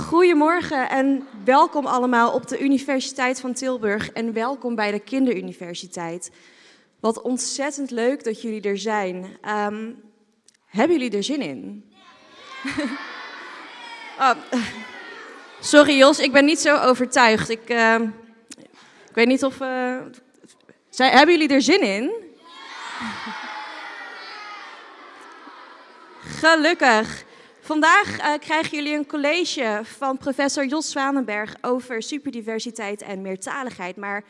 Goedemorgen en welkom allemaal op de Universiteit van Tilburg en welkom bij de Kinderuniversiteit. Wat ontzettend leuk dat jullie er zijn. Ehm, hebben jullie er zin in? oh, sorry Jos, ik ben niet zo overtuigd. Ik, ehm, ik weet niet of... Uh, zijn, hebben jullie er zin in? Gelukkig. Vandaag uh, krijgen jullie een college van professor Jos Zwanenberg over superdiversiteit en meertaligheid. Maar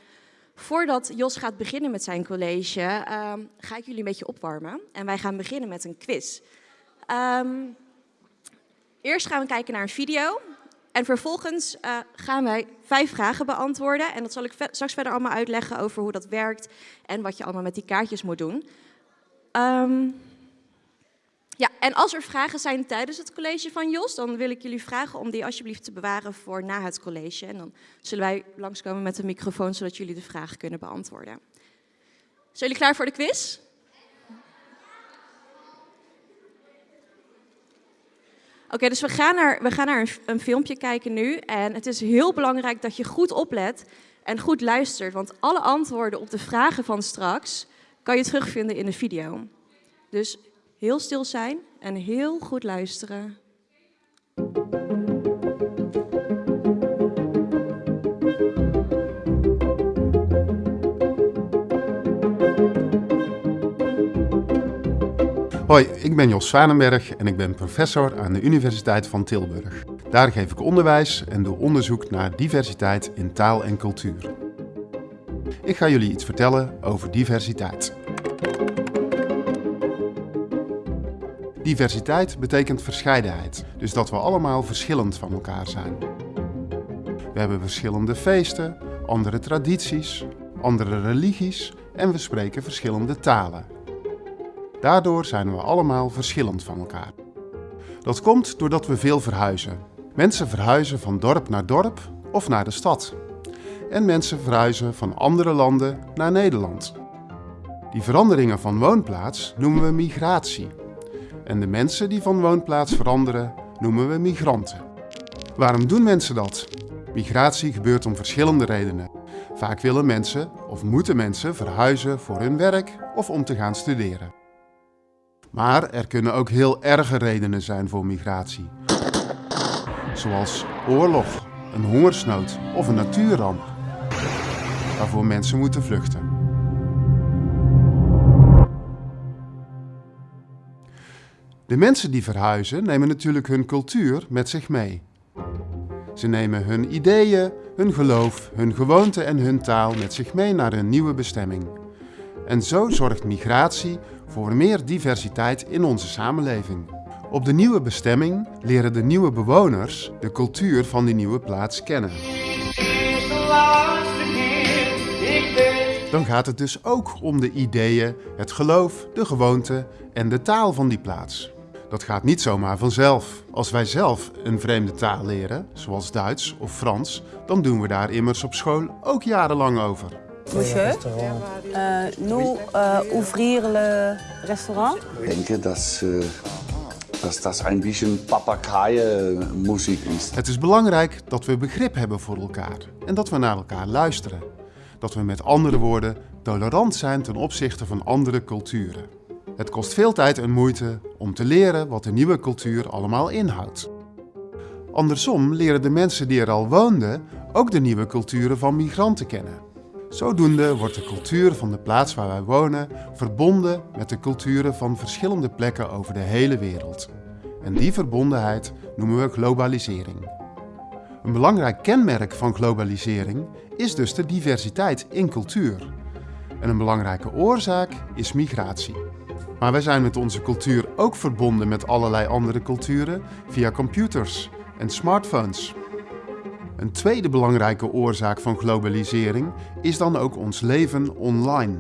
voordat Jos gaat beginnen met zijn college, uh, ga ik jullie een beetje opwarmen. En wij gaan beginnen met een quiz. Um, eerst gaan we kijken naar een video. En vervolgens uh, gaan wij vijf vragen beantwoorden. En dat zal ik straks verder allemaal uitleggen over hoe dat werkt en wat je allemaal met die kaartjes moet doen. Um, ja, en als er vragen zijn tijdens het college van Jos, dan wil ik jullie vragen om die alsjeblieft te bewaren voor na het college. En dan zullen wij langskomen met een microfoon, zodat jullie de vragen kunnen beantwoorden. Zijn jullie klaar voor de quiz? Oké, dus we gaan naar, we gaan naar een, een filmpje kijken nu. En het is heel belangrijk dat je goed oplet en goed luistert. Want alle antwoorden op de vragen van straks kan je terugvinden in de video. Dus heel stil zijn en heel goed luisteren. Hoi, ik ben Jos Zwanenberg en ik ben professor aan de Universiteit van Tilburg. Daar geef ik onderwijs en doe onderzoek naar diversiteit in taal en cultuur. Ik ga jullie iets vertellen over diversiteit. Diversiteit betekent verscheidenheid, dus dat we allemaal verschillend van elkaar zijn. We hebben verschillende feesten, andere tradities, andere religies en we spreken verschillende talen. Daardoor zijn we allemaal verschillend van elkaar. Dat komt doordat we veel verhuizen. Mensen verhuizen van dorp naar dorp of naar de stad. En mensen verhuizen van andere landen naar Nederland. Die veranderingen van woonplaats noemen we migratie. En de mensen die van woonplaats veranderen noemen we migranten. Waarom doen mensen dat? Migratie gebeurt om verschillende redenen. Vaak willen mensen of moeten mensen verhuizen voor hun werk of om te gaan studeren. Maar er kunnen ook heel erge redenen zijn voor migratie. Zoals oorlog, een hongersnood of een natuurramp. Waarvoor mensen moeten vluchten. De mensen die verhuizen nemen natuurlijk hun cultuur met zich mee. Ze nemen hun ideeën, hun geloof, hun gewoonten en hun taal met zich mee naar een nieuwe bestemming. En zo zorgt migratie voor meer diversiteit in onze samenleving. Op de nieuwe bestemming leren de nieuwe bewoners de cultuur van die nieuwe plaats kennen. Dan gaat het dus ook om de ideeën, het geloof, de gewoonten en de taal van die plaats. Dat gaat niet zomaar vanzelf. Als wij zelf een vreemde taal leren, zoals Duits of Frans, dan doen we daar immers op school ook jarenlang over. Monsieur, uh, nous uh, ouvrir le restaurant? Ik denk dat, uh, dat dat een beetje papagaaien-muziek is. Het is belangrijk dat we begrip hebben voor elkaar en dat we naar elkaar luisteren. Dat we met andere woorden tolerant zijn ten opzichte van andere culturen. Het kost veel tijd en moeite om te leren wat de nieuwe cultuur allemaal inhoudt. Andersom leren de mensen die er al woonden ook de nieuwe culturen van migranten kennen. Zodoende wordt de cultuur van de plaats waar wij wonen verbonden met de culturen van verschillende plekken over de hele wereld. En die verbondenheid noemen we globalisering. Een belangrijk kenmerk van globalisering is dus de diversiteit in cultuur. En een belangrijke oorzaak is migratie. Maar wij zijn met onze cultuur ook verbonden met allerlei andere culturen via computers en smartphones. Een tweede belangrijke oorzaak van globalisering is dan ook ons leven online.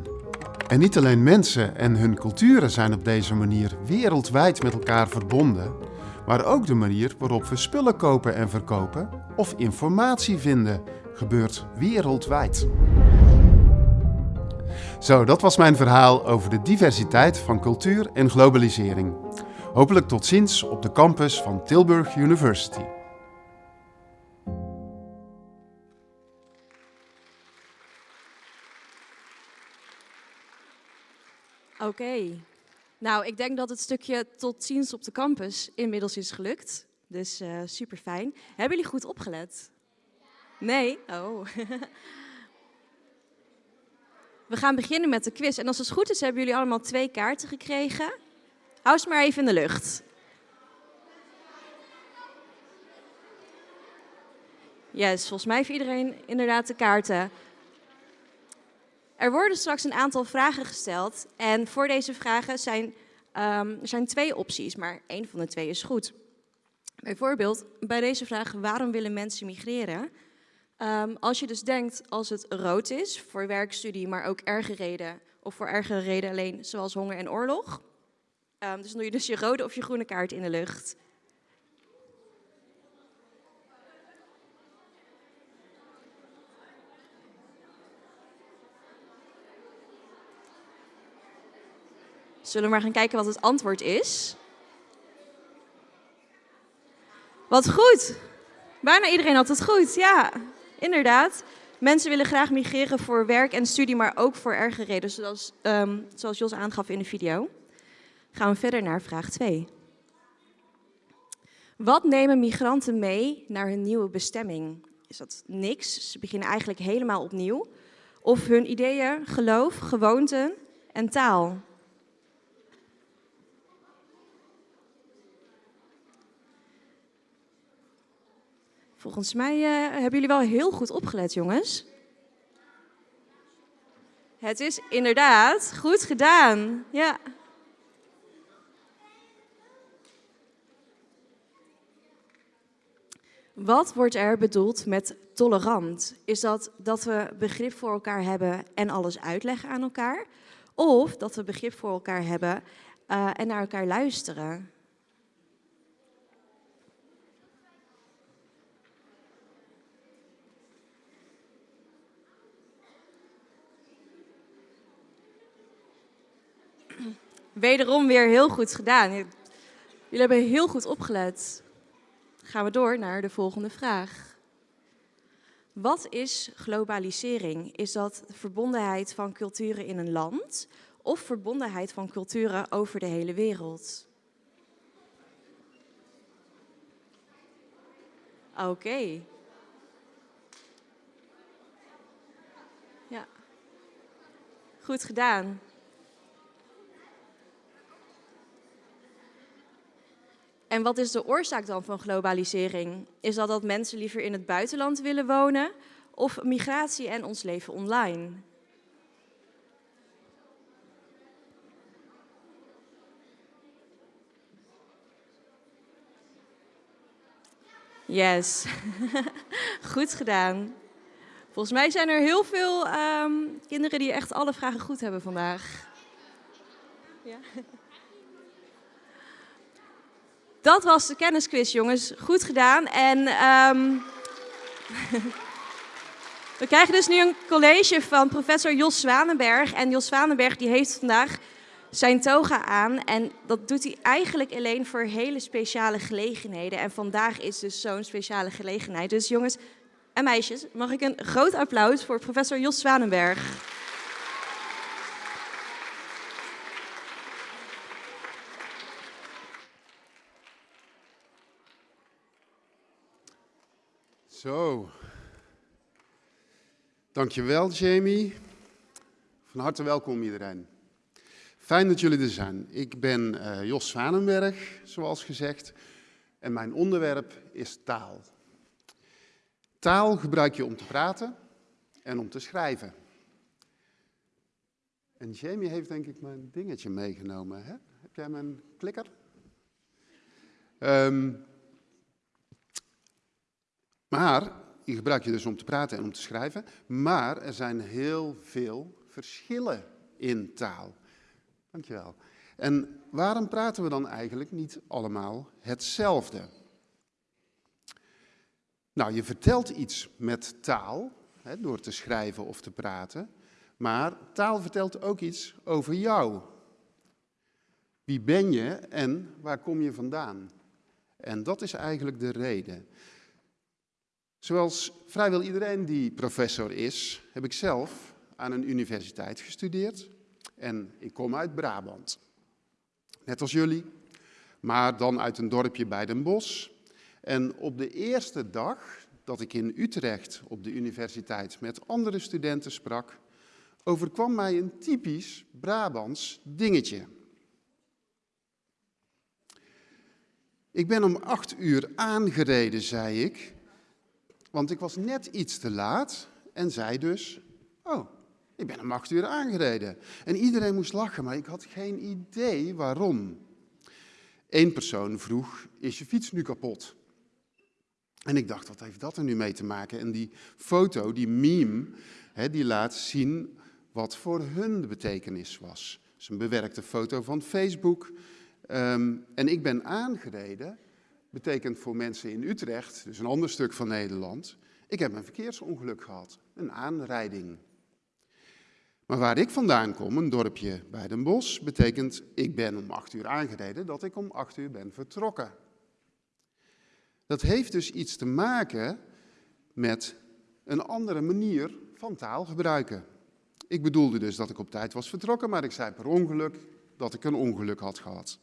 En niet alleen mensen en hun culturen zijn op deze manier wereldwijd met elkaar verbonden, maar ook de manier waarop we spullen kopen en verkopen of informatie vinden gebeurt wereldwijd. Zo, dat was mijn verhaal over de diversiteit van cultuur en globalisering. Hopelijk tot ziens op de campus van Tilburg University. Oké. Nou, ik denk dat het stukje tot ziens op de campus inmiddels is gelukt. Dus eh, uh, super fijn. Hebben jullie goed opgelet? Nee? Oh. We gaan beginnen met de quiz. En als het goed is, hebben jullie allemaal twee kaarten gekregen. Hou ze maar even in de lucht. Yes, volgens mij heeft iedereen inderdaad de kaarten. Er worden straks een aantal vragen gesteld. En voor deze vragen zijn, um, er zijn twee opties, maar één van de twee is goed. Bijvoorbeeld bij deze vraag, waarom willen mensen migreren? Um, als je dus denkt als het rood is, voor werkstudie, maar ook erge reden, of voor ergere reden alleen, zoals honger en oorlog. Um, dus doe je dus je rode of je groene kaart in de lucht. Zullen we maar gaan kijken wat het antwoord is? Wat goed! Bijna iedereen had het goed, ja, inderdaad. Mensen willen graag migreren voor werk en studie, maar ook voor erge redenen, zoals, um, zoals Jos aangaf in de video. Gaan we verder naar vraag 2. Wat nemen migranten mee naar hun nieuwe bestemming? Is dat niks? Ze beginnen eigenlijk helemaal opnieuw. Of hun ideeën, geloof, gewoonten en taal? Volgens mij uh, hebben jullie wel heel goed opgelet, jongens. Het is inderdaad goed gedaan. Ja. Wat wordt er bedoeld met tolerant? Is dat dat we begrip voor elkaar hebben en alles uitleggen aan elkaar? Of dat we begrip voor elkaar hebben uh, en naar elkaar luisteren? Wederom weer heel goed gedaan. Jullie hebben heel goed opgelet. Gaan we door naar de volgende vraag. Wat is globalisering? Is dat verbondenheid van culturen in een land of verbondenheid van culturen over de hele wereld? Oké. Ja. Goed gedaan. En wat is de oorzaak dan van globalisering? Is dat dat mensen liever in het buitenland willen wonen of migratie en ons leven online? Yes, goed gedaan. Volgens mij zijn er heel veel um, kinderen die echt alle vragen goed hebben vandaag. Ja. Dat was de kennisquiz, jongens. Goed gedaan. En um, we krijgen dus nu een college van professor Jos Zwanenberg. En Jos Zwanenberg die heeft vandaag zijn toga aan. En dat doet hij eigenlijk alleen voor hele speciale gelegenheden. En vandaag is dus zo'n speciale gelegenheid. Dus jongens en meisjes, mag ik een groot applaus voor professor Jos Zwanenberg. Zo. Dankjewel, Jamie. Van harte welkom iedereen. Fijn dat jullie er zijn. Ik ben uh, Jos Zwanenberg, zoals gezegd. En mijn onderwerp is taal. Taal gebruik je om te praten en om te schrijven. En Jamie heeft denk ik mijn dingetje meegenomen. Hè? Heb jij mijn klikker? Um, maar, die gebruik je dus om te praten en om te schrijven, maar er zijn heel veel verschillen in taal. Dankjewel. En waarom praten we dan eigenlijk niet allemaal hetzelfde? Nou, je vertelt iets met taal, hè, door te schrijven of te praten, maar taal vertelt ook iets over jou. Wie ben je en waar kom je vandaan? En dat is eigenlijk de reden. Zoals vrijwel iedereen die professor is, heb ik zelf aan een universiteit gestudeerd. En ik kom uit Brabant. Net als jullie, maar dan uit een dorpje bij Den Bosch. En op de eerste dag dat ik in Utrecht op de universiteit met andere studenten sprak, overkwam mij een typisch Brabants dingetje. Ik ben om acht uur aangereden, zei ik, want ik was net iets te laat en zei dus, oh, ik ben om acht uur aangereden. En iedereen moest lachen, maar ik had geen idee waarom. Eén persoon vroeg, is je fiets nu kapot? En ik dacht, wat heeft dat er nu mee te maken? En die foto, die meme, hè, die laat zien wat voor hun de betekenis was. Het is een bewerkte foto van Facebook. Ehm, en ik ben aangereden, betekent voor mensen in Utrecht, dus een ander stuk van Nederland, ik heb een verkeersongeluk gehad, een aanrijding. Maar waar ik vandaan kom, een dorpje bij Den Bosch, betekent ik ben om acht uur aangereden, dat ik om acht uur ben vertrokken. Dat heeft dus iets te maken met een andere manier van taal gebruiken. Ik bedoelde dus dat ik op tijd was vertrokken, maar ik zei per ongeluk dat ik een ongeluk had gehad.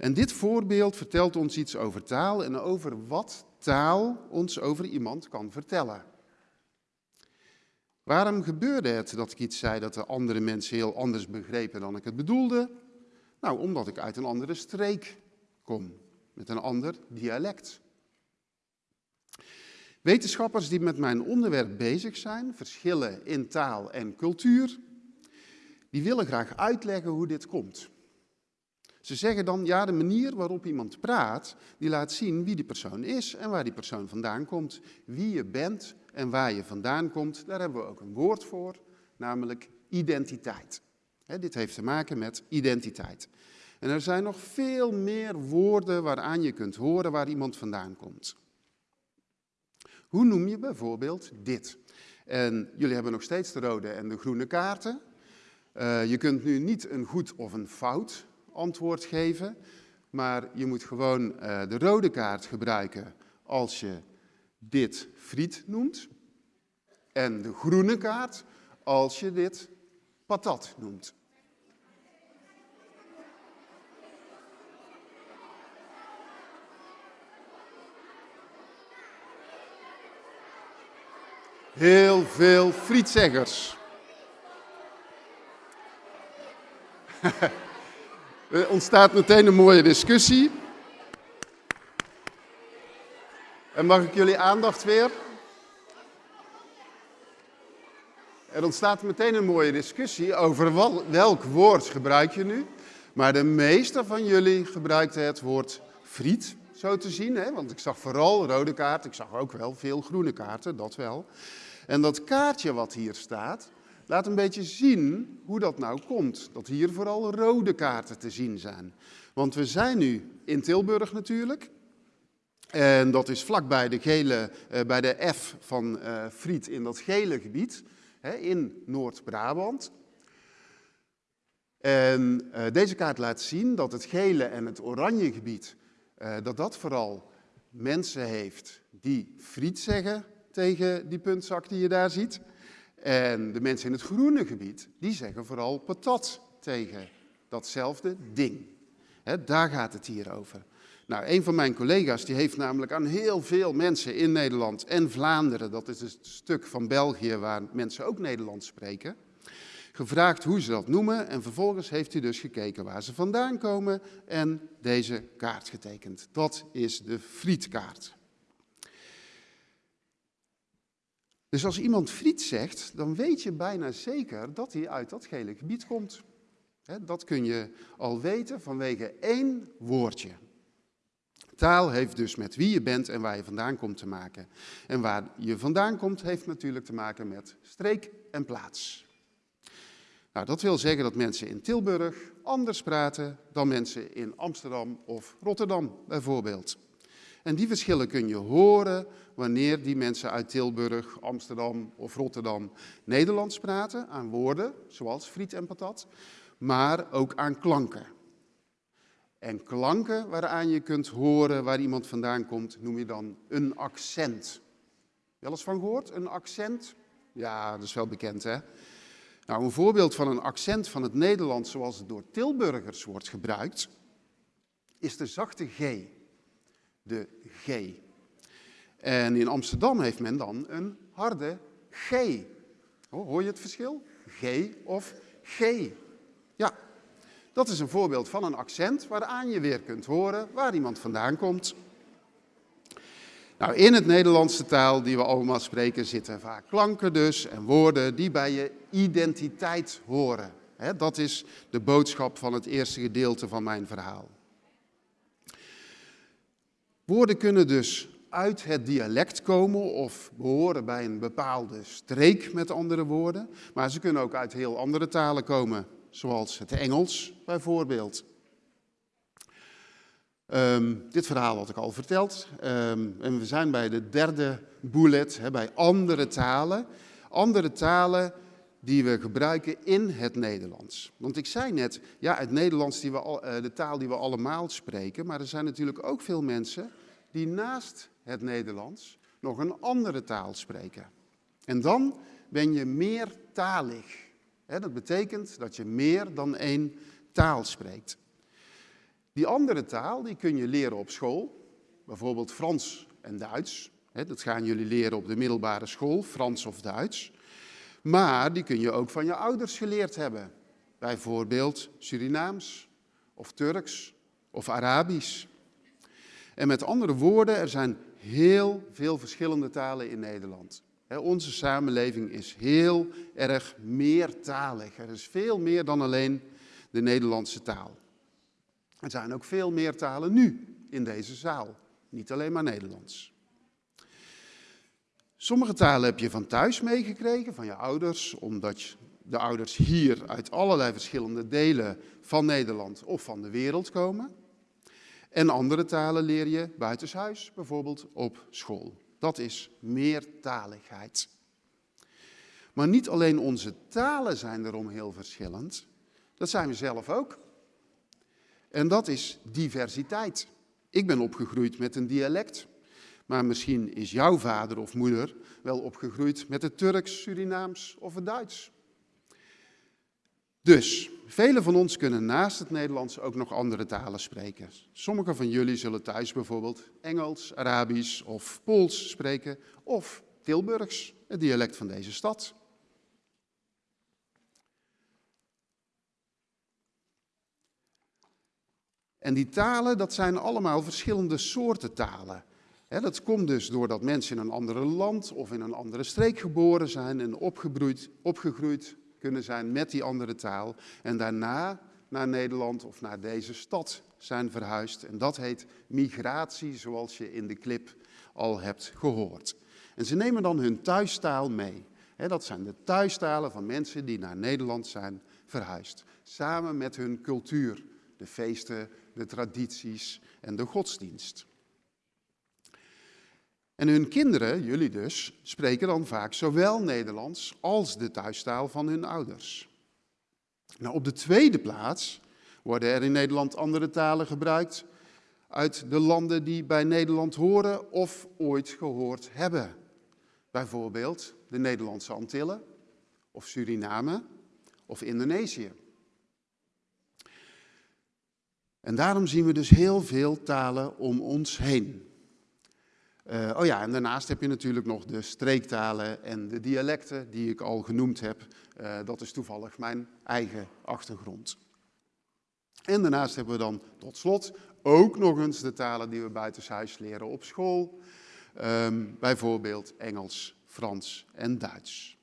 En dit voorbeeld vertelt ons iets over taal en over wat taal ons over iemand kan vertellen. Waarom gebeurde het dat ik iets zei dat de andere mensen heel anders begrepen dan ik het bedoelde? Nou, omdat ik uit een andere streek kom, met een ander dialect. Wetenschappers die met mijn onderwerp bezig zijn, verschillen in taal en cultuur, die willen graag uitleggen hoe dit komt. Ze zeggen dan, ja, de manier waarop iemand praat, die laat zien wie die persoon is en waar die persoon vandaan komt. Wie je bent en waar je vandaan komt, daar hebben we ook een woord voor, namelijk identiteit. dit heeft te maken met identiteit. En er zijn nog veel meer woorden waaraan je kunt horen waar iemand vandaan komt. Hoe noem je bijvoorbeeld dit? En jullie hebben nog steeds de rode en de groene kaarten. Uh, je kunt nu niet een goed of een fout antwoord geven, maar je moet gewoon uh, de rode kaart gebruiken als je dit friet noemt. En de groene kaart als je dit patat noemt. Heel veel frietzeggers. er ontstaat meteen een mooie discussie. En mag ik jullie aandacht weer? Er ontstaat meteen een mooie discussie over welk woord gebruik je nu. Maar de meeste van jullie gebruikten het woord friet, zo te zien. Hè? Want ik zag vooral rode kaarten, ik zag ook wel veel groene kaarten, dat wel. En dat kaartje wat hier staat, laat een beetje zien hoe dat nou komt. Dat hier vooral rode kaarten te zien zijn. Want we zijn nu in Tilburg natuurlijk. En dat is vlakbij de, gele, uh, bij de F van uh, Friet in dat gele gebied hè, in Noord-Brabant. En uh, deze kaart laat zien dat het gele en het oranje gebied, dat dat vooral mensen heeft die friet zeggen tegen die puntzak die je daar ziet. En de mensen in het groene gebied, die zeggen vooral patat tegen datzelfde ding. Daar gaat het hier over. Nou, een van mijn collega's die heeft namelijk aan heel veel mensen in Nederland en Vlaanderen, dat is het stuk van België waar mensen ook Nederlands spreken, gevraagd hoe ze dat noemen. En vervolgens heeft hij dus gekeken waar ze vandaan komen en deze kaart getekend. Dat is de frietkaart. Dus als iemand friet zegt, dan weet je bijna zeker dat hij uit dat gele gebied komt. Dat kun je al weten vanwege één woordje. Taal heeft dus met wie je bent en waar je vandaan komt te maken. En waar je vandaan komt heeft natuurlijk te maken met streek en plaats. Nou, dat wil zeggen dat mensen in Tilburg anders praten dan mensen in Amsterdam of Rotterdam bijvoorbeeld. En die verschillen kun je horen wanneer die mensen uit Tilburg, Amsterdam of Rotterdam Nederlands praten, aan woorden, zoals friet en patat, maar ook aan klanken. En klanken waaraan je kunt horen waar iemand vandaan komt, noem je dan een accent. Wel eens van gehoord? Een accent? Ja, dat is wel bekend hè. Nou, een voorbeeld van een accent van het Nederlands zoals het door Tilburgers wordt gebruikt, is de zachte G. De G. En in Amsterdam heeft men dan een harde G. Hoor je het verschil? G of G. Ja, dat is een voorbeeld van een accent waaraan je weer kunt horen waar iemand vandaan komt. Nou, in het Nederlandse taal die we allemaal spreken zitten vaak klanken dus en woorden die bij je identiteit horen. dat is de boodschap van het eerste gedeelte van mijn verhaal. Woorden kunnen dus uit het dialect komen of behoren bij een bepaalde streek, met andere woorden. Maar ze kunnen ook uit heel andere talen komen, zoals het Engels bijvoorbeeld. Ehm, dit verhaal had ik al verteld. Ehm, en we zijn bij de derde bullet, bij andere talen. Andere talen die we gebruiken in het Nederlands. Want ik zei net, ja, het Nederlands, die we al, uh, de taal die we allemaal spreken. Maar er zijn natuurlijk ook veel mensen die naast het Nederlands nog een andere taal spreken. En dan ben je meertalig. Dat betekent dat je meer dan één taal spreekt. Die andere taal die kun je leren op school, bijvoorbeeld Frans en Duits. Dat gaan jullie leren op de middelbare school, Frans of Duits. Maar die kun je ook van je ouders geleerd hebben. Bijvoorbeeld Surinaams of Turks of Arabisch. En met andere woorden, er zijn heel veel verschillende talen in Nederland. Onze samenleving is heel erg meertalig. Er is veel meer dan alleen de Nederlandse taal. Er zijn ook veel meer talen nu in deze zaal, niet alleen maar Nederlands. Sommige talen heb je van thuis meegekregen, van je ouders, omdat de ouders hier uit allerlei verschillende delen van Nederland of van de wereld komen. En andere talen leer je buitenshuis, bijvoorbeeld op school. Dat is meertaligheid. Maar niet alleen onze talen zijn erom heel verschillend, dat zijn we zelf ook. En dat is diversiteit. Ik ben opgegroeid met een dialect, maar misschien is jouw vader of moeder wel opgegroeid met het Turks, Surinaams of het Duits. Dus, velen van ons kunnen naast het Nederlands ook nog andere talen spreken. Sommigen van jullie zullen thuis bijvoorbeeld Engels, Arabisch of Pools spreken, of Tilburgs, het dialect van deze stad. En die talen, dat zijn allemaal verschillende soorten talen. dat komt dus doordat mensen in een andere land of in een andere streek geboren zijn en opgegroeid, opgegroeid kunnen zijn met die andere taal. En daarna naar Nederland of naar deze stad zijn verhuisd. En dat heet migratie, zoals je in de clip al hebt gehoord. En ze nemen dan hun thuistaal mee. dat zijn de thuistalen van mensen die naar Nederland zijn verhuisd. Samen met hun cultuur, de feesten, de tradities en de godsdienst. En hun kinderen, jullie dus, spreken dan vaak zowel Nederlands als de thuistaal van hun ouders. Nou, op de tweede plaats worden er in Nederland andere talen gebruikt uit de landen die bij Nederland horen of ooit gehoord hebben. Bijvoorbeeld de Nederlandse Antillen of Suriname of Indonesië. En daarom zien we dus heel veel talen om ons heen. Uh, oh ja, en daarnaast heb je natuurlijk nog de streektalen en de dialecten die ik al genoemd heb. Uh, dat is toevallig mijn eigen achtergrond. En daarnaast hebben we dan tot slot ook nog eens de talen die we buitenshuis leren op school. Um, bijvoorbeeld Engels, Frans en Duits.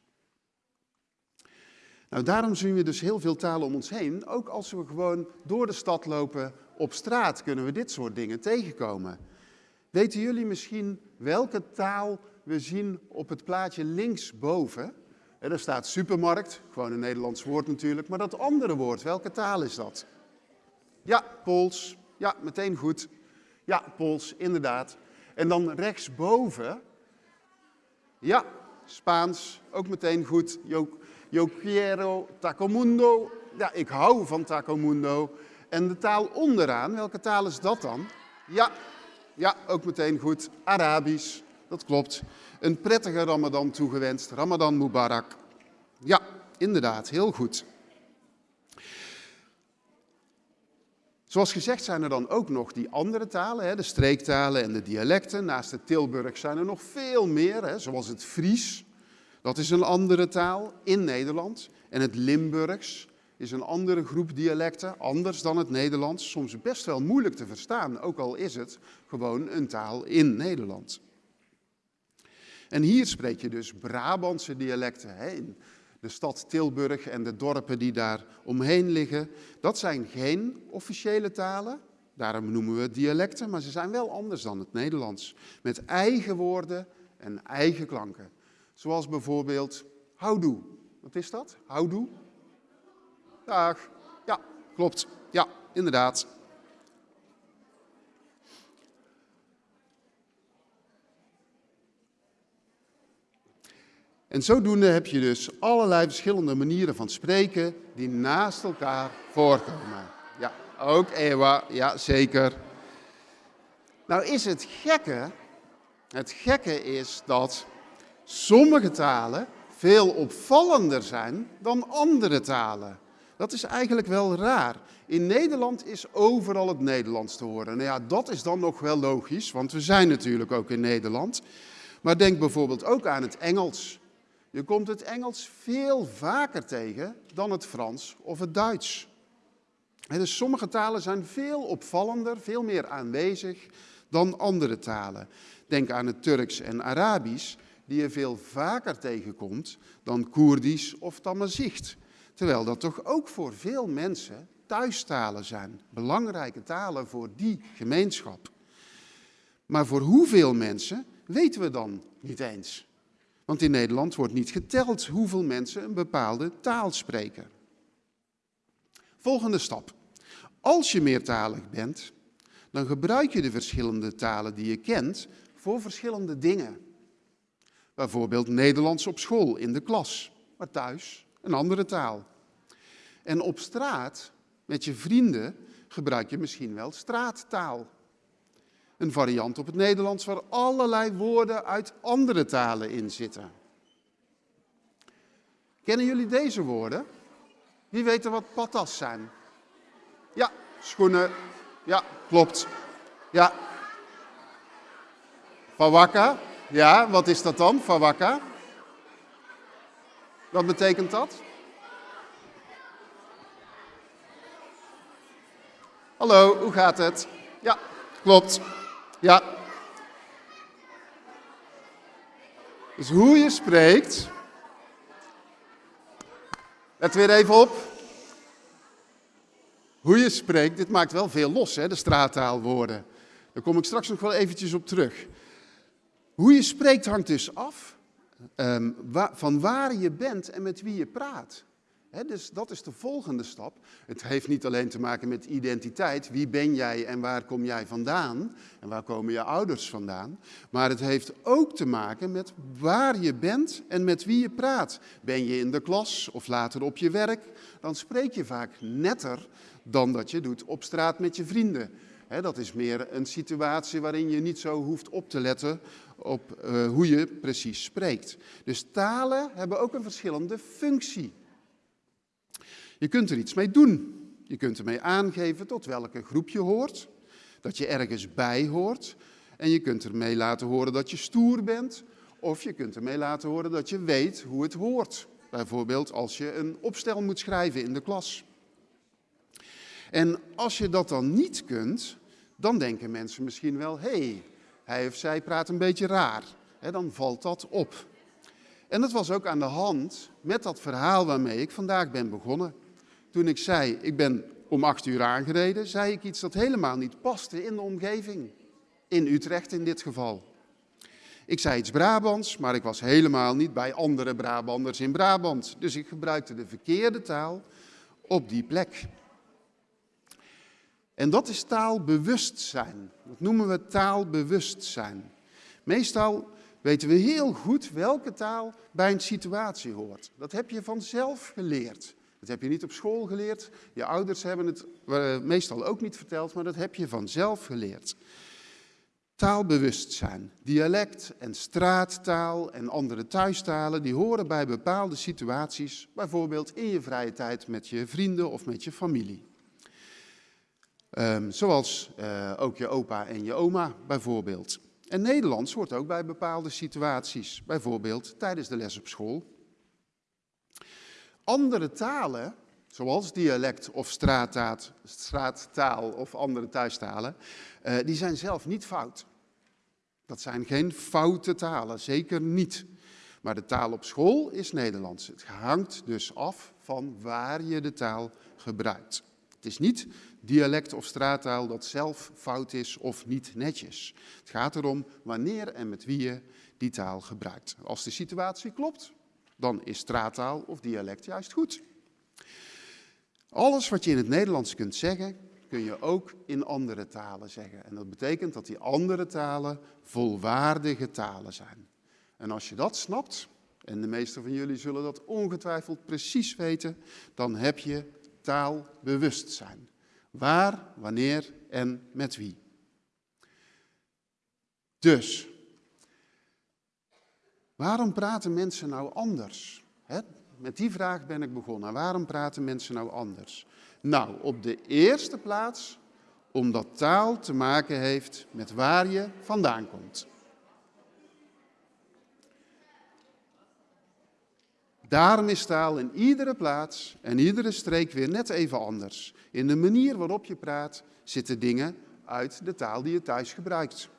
Nou, daarom zien we dus heel veel talen om ons heen. Ook als we gewoon door de stad lopen op straat kunnen we dit soort dingen tegenkomen. Weten jullie misschien welke taal we zien op het plaatje linksboven? Er staat supermarkt, gewoon een Nederlands woord natuurlijk, maar dat andere woord, welke taal is dat? Ja, Pools. Ja, meteen goed. Ja, Pools, inderdaad. En dan rechtsboven, ja, Spaans, ook meteen goed. Yo, yo quiero tacomundo. Ja, ik hou van tacomundo. En de taal onderaan, welke taal is dat dan? Ja, ja, ook meteen goed. Arabisch, dat klopt. Een prettige Ramadan toegewenst. Ramadan Mubarak. Ja, inderdaad, heel goed. Zoals gezegd zijn er dan ook nog die andere talen, de streektalen en de dialecten. Naast het Tilburg zijn er nog veel meer, zoals het Fries. Dat is een andere taal in Nederland. En het Limburgs is een andere groep dialecten, anders dan het Nederlands. Soms best wel moeilijk te verstaan, ook al is het gewoon een taal in Nederland. En hier spreek je dus Brabantse dialecten. Hè, in de stad Tilburg en de dorpen die daar omheen liggen. Dat zijn geen officiële talen, daarom noemen we het dialecten, maar ze zijn wel anders dan het Nederlands. Met eigen woorden en eigen klanken. Zoals bijvoorbeeld houdoe. Wat is dat? Houdoe? Dag. Ja, klopt. Ja, inderdaad. En zodoende heb je dus allerlei verschillende manieren van spreken die naast elkaar voorkomen. Ja, ook Ewa, ja zeker. Nou is het gekke, het gekke is dat sommige talen veel opvallender zijn dan andere talen. Dat is eigenlijk wel raar. In Nederland is overal het Nederlands te horen. Nou ja, dat is dan nog wel logisch, want we zijn natuurlijk ook in Nederland. Maar denk bijvoorbeeld ook aan het Engels. Je komt het Engels veel vaker tegen dan het Frans of het Duits. dus sommige talen zijn veel opvallender, veel meer aanwezig dan andere talen. Denk aan het Turks en Arabisch, die je veel vaker tegenkomt dan Koerdisch of Tamazicht. Terwijl dat toch ook voor veel mensen thuistalen zijn, belangrijke talen voor die gemeenschap. Maar voor hoeveel mensen weten we dan niet eens? Want in Nederland wordt niet geteld hoeveel mensen een bepaalde taal spreken. Volgende stap. Als je meertalig bent, dan gebruik je de verschillende talen die je kent voor verschillende dingen. Bijvoorbeeld Nederlands op school, in de klas, maar thuis een andere taal. En op straat, met je vrienden, gebruik je misschien wel straattaal. Een variant op het Nederlands waar allerlei woorden uit andere talen in zitten. Kennen jullie deze woorden? Wie weet er wat patas zijn? Ja, schoenen. Ja, klopt. Ja. Fawaka. Ja, wat is dat dan, Fawaka? Wat betekent dat? Hallo, hoe gaat het? Ja, klopt. Ja. Dus hoe je spreekt. Let weer even op. Hoe je spreekt, dit maakt wel veel los, hè, de straattaalwoorden. Daar kom ik straks nog wel eventjes op terug. Hoe je spreekt hangt dus af um, van waar je bent en met wie je praat dus dat is de volgende stap. Het heeft niet alleen te maken met identiteit, wie ben jij en waar kom jij vandaan en waar komen je ouders vandaan, maar het heeft ook te maken met waar je bent en met wie je praat. Ben je in de klas of later op je werk, dan spreek je vaak netter dan dat je doet op straat met je vrienden. Dat is meer een situatie waarin je niet zo hoeft op te letten op uh, hoe je precies spreekt. Dus talen hebben ook een verschillende functie. Je kunt er iets mee doen. Je kunt ermee aangeven tot welke groep je hoort, dat je ergens bij hoort. En je kunt ermee laten horen dat je stoer bent, of je kunt ermee laten horen dat je weet hoe het hoort. Bijvoorbeeld als je een opstel moet schrijven in de klas. En als je dat dan niet kunt, dan denken mensen misschien wel, hé, hey, hij of zij praat een beetje raar. dan valt dat op. En dat was ook aan de hand met dat verhaal waarmee ik vandaag ben begonnen. Toen ik zei, ik ben om acht uur aangereden, zei ik iets dat helemaal niet paste in de omgeving. In Utrecht in dit geval. Ik zei iets Brabants, maar ik was helemaal niet bij andere Brabanders in Brabant. Dus ik gebruikte de verkeerde taal op die plek. En dat is taalbewustzijn. Dat noemen we taalbewustzijn. Meestal weten we heel goed welke taal bij een situatie hoort. Dat heb je vanzelf geleerd. Dat heb je niet op school geleerd. Je ouders hebben het meestal ook niet verteld, maar dat heb je vanzelf geleerd. Taalbewustzijn, dialect en straattaal en andere thuistalen, die horen bij bepaalde situaties, bijvoorbeeld in je vrije tijd met je vrienden of met je familie. Um, zoals uh, ook je opa en je oma bijvoorbeeld. En Nederlands hoort ook bij bepaalde situaties, bijvoorbeeld tijdens de les op school. Andere talen, zoals dialect of straattaal of andere thuistalen, uh, die zijn zelf niet fout. Dat zijn geen foute talen, zeker niet. Maar de taal op school is Nederlands. Het hangt dus af van waar je de taal gebruikt. Het is niet dialect of straattaal dat zelf fout is of niet netjes. Het gaat erom wanneer en met wie je die taal gebruikt. Als de situatie klopt, dan is straattaal of dialect juist goed. Alles wat je in het Nederlands kunt zeggen, kun je ook in andere talen zeggen. En dat betekent dat die andere talen volwaardige talen zijn. En als je dat snapt, en de meeste van jullie zullen dat ongetwijfeld precies weten, dan heb je taalbewustzijn. Waar, wanneer en met wie. Dus, waarom praten mensen nou anders? met die vraag ben ik begonnen. Waarom praten mensen nou anders? Nou, op de eerste plaats omdat taal te maken heeft met waar je vandaan komt. Daarom is taal in iedere plaats en iedere streek weer net even anders. In de manier waarop je praat zitten dingen uit de taal die je thuis gebruikt.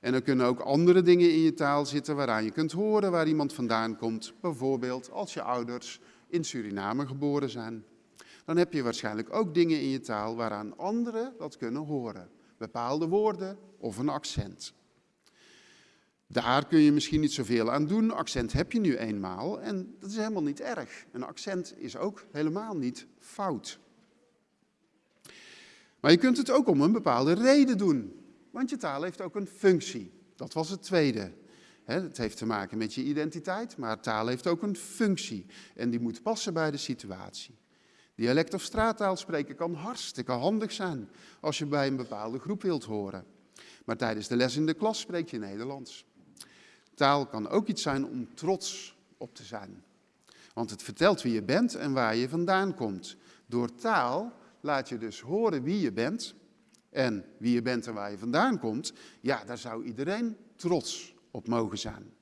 En er kunnen ook andere dingen in je taal zitten waaraan je kunt horen waar iemand vandaan komt. Bijvoorbeeld als je ouders in Suriname geboren zijn. Dan heb je waarschijnlijk ook dingen in je taal waaraan anderen dat kunnen horen. Bepaalde woorden of een accent. Daar kun je misschien niet zoveel aan doen. Accent heb je nu eenmaal en dat is helemaal niet erg. Een accent is ook helemaal niet fout. Maar je kunt het ook om een bepaalde reden doen. Want je taal heeft ook een functie. Dat was het tweede. Het heeft te maken met je identiteit, maar taal heeft ook een functie. En die moet passen bij de situatie. Dialect of straattaal spreken kan hartstikke handig zijn als je bij een bepaalde groep wilt horen. Maar tijdens de les in de klas spreek je Nederlands. Taal kan ook iets zijn om trots op te zijn. Want het vertelt wie je bent en waar je vandaan komt. Door taal laat je dus horen wie je bent en wie je bent en waar je vandaan komt. Ja, daar zou iedereen trots op mogen zijn.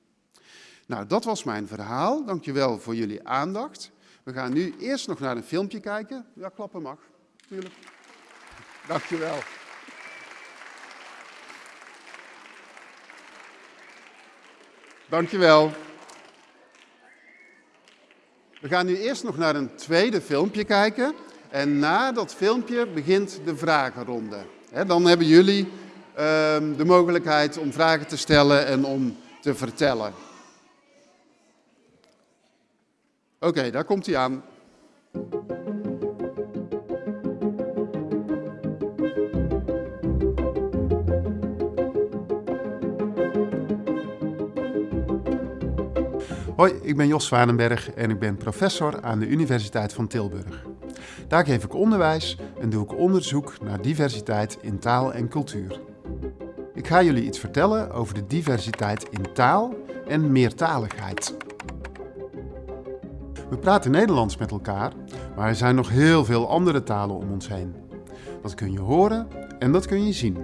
Nou, dat was mijn verhaal. Dankjewel voor jullie aandacht. We gaan nu eerst nog naar een filmpje kijken. Ja, klappen mag, natuurlijk. Dankjewel. Dankjewel. We gaan nu eerst nog naar een tweede filmpje kijken. En na dat filmpje begint de vragenronde. dan hebben jullie ehm, de mogelijkheid om vragen te stellen en om te vertellen. Oké, daar komt hij aan. Hoi, ik ben Jos Zwanenberg en ik ben professor aan de Universiteit van Tilburg. Daar geef ik onderwijs en doe ik onderzoek naar diversiteit in taal en cultuur. Ik ga jullie iets vertellen over de diversiteit in taal en meertaligheid. We praten Nederlands met elkaar, maar er zijn nog heel veel andere talen om ons heen. Dat kun je horen en dat kun je zien.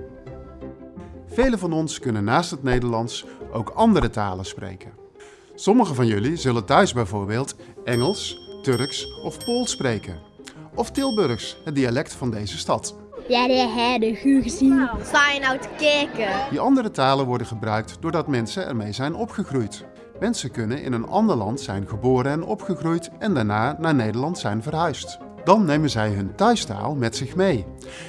Velen van ons kunnen naast het Nederlands ook andere talen spreken. Sommigen van jullie zullen thuis bijvoorbeeld Engels, Turks of Pools spreken. Of Tilburgs, het dialect van deze stad. Ja, de herde, goed gezien. Sta je nou te kijken? Die andere talen worden gebruikt doordat mensen ermee zijn opgegroeid. Mensen kunnen in een ander land zijn geboren en opgegroeid en daarna naar Nederland zijn verhuisd. Dan nemen zij hun thuistaal met zich mee.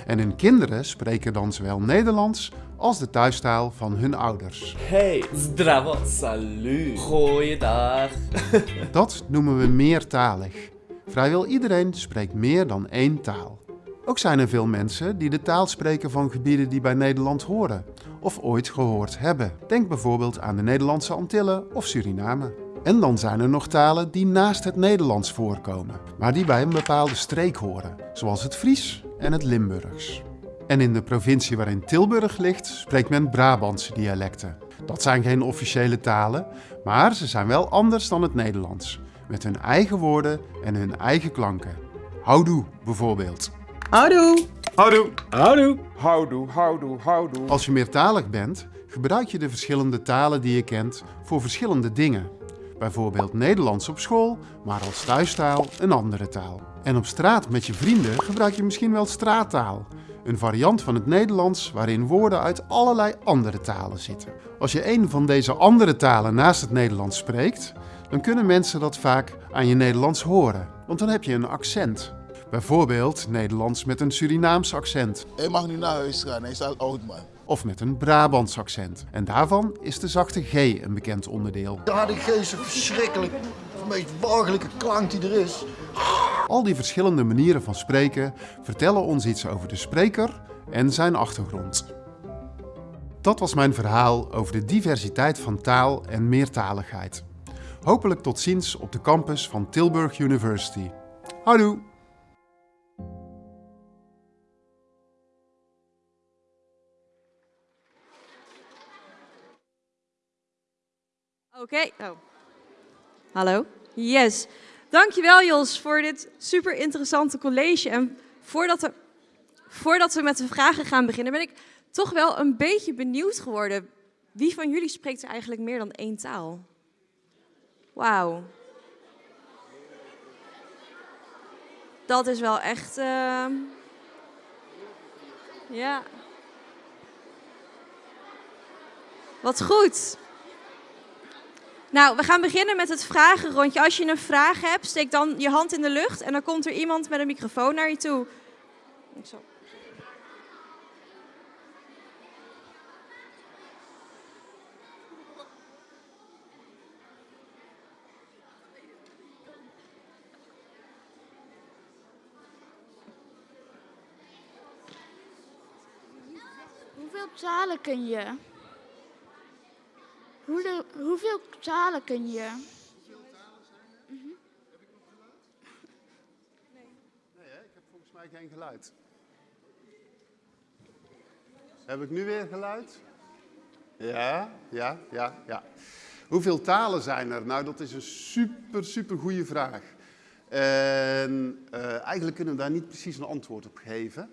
En hun kinderen spreken dan zowel Nederlands als de thuistaal van hun ouders. Hey, zdravo, salut, goeiedag. Dat noemen we meertalig. Vrijwel iedereen spreekt meer dan één taal. Ook zijn er veel mensen die de taal spreken van gebieden die bij Nederland horen of ooit gehoord hebben. Denk bijvoorbeeld aan de Nederlandse Antillen of Suriname. En dan zijn er nog talen die naast het Nederlands voorkomen, maar die bij een bepaalde streek horen, zoals het Fries en het Limburgs. En in de provincie waarin Tilburg ligt, spreekt men Brabantse dialecten. Dat zijn geen officiële talen, maar ze zijn wel anders dan het Nederlands. Met hun eigen woorden en hun eigen klanken. Houdoe bijvoorbeeld. Houdoe. Houdoe. Houdoe. Houdoe, houdoe, houdoe. Als je meertalig bent, gebruik je de verschillende talen die je kent voor verschillende dingen. Bijvoorbeeld Nederlands op school, maar als thuistaal een andere taal. En op straat met je vrienden gebruik je misschien wel straattaal. Een variant van het Nederlands waarin woorden uit allerlei andere talen zitten. Als je een van deze andere talen naast het Nederlands spreekt, dan kunnen mensen dat vaak aan je Nederlands horen, want dan heb je een accent. Bijvoorbeeld Nederlands met een Surinaams accent. Hij mag nu naar huis gaan, hij is al oud man. Of met een Brabants accent. En daarvan is de zachte G een bekend onderdeel. Ja, de G is een verschrikkelijk, de meest walgelijke klank die er is. Al die verschillende manieren van spreken vertellen ons iets over de spreker en zijn achtergrond. Dat was mijn verhaal over de diversiteit van taal en meertaligheid. Hopelijk tot ziens op de campus van Tilburg University. Houdoe! Oké. Oh. Hallo. Yes. Dankjewel Jos voor dit super interessante college. En voordat we, voordat we met de vragen gaan beginnen, ben ik toch wel een beetje benieuwd geworden. Wie van jullie spreekt er eigenlijk meer dan één taal? Wauw. Dat is wel echt. Uh... Ja. Wat goed. Nou, we gaan beginnen met het vragenrondje. Als je een vraag hebt, steek dan je hand in de lucht en dan komt er iemand met een microfoon naar je toe. Zo. Hoeveel talen kun je? Hoeveel, hoeveel talen kun je? Nee, hè? ik heb volgens mij geen geluid. Heb ik nu weer geluid? Ja, ja, ja, ja. Hoeveel talen zijn er? Nou, dat is een super, super goede vraag. En uh, eigenlijk kunnen we daar niet precies een antwoord op geven.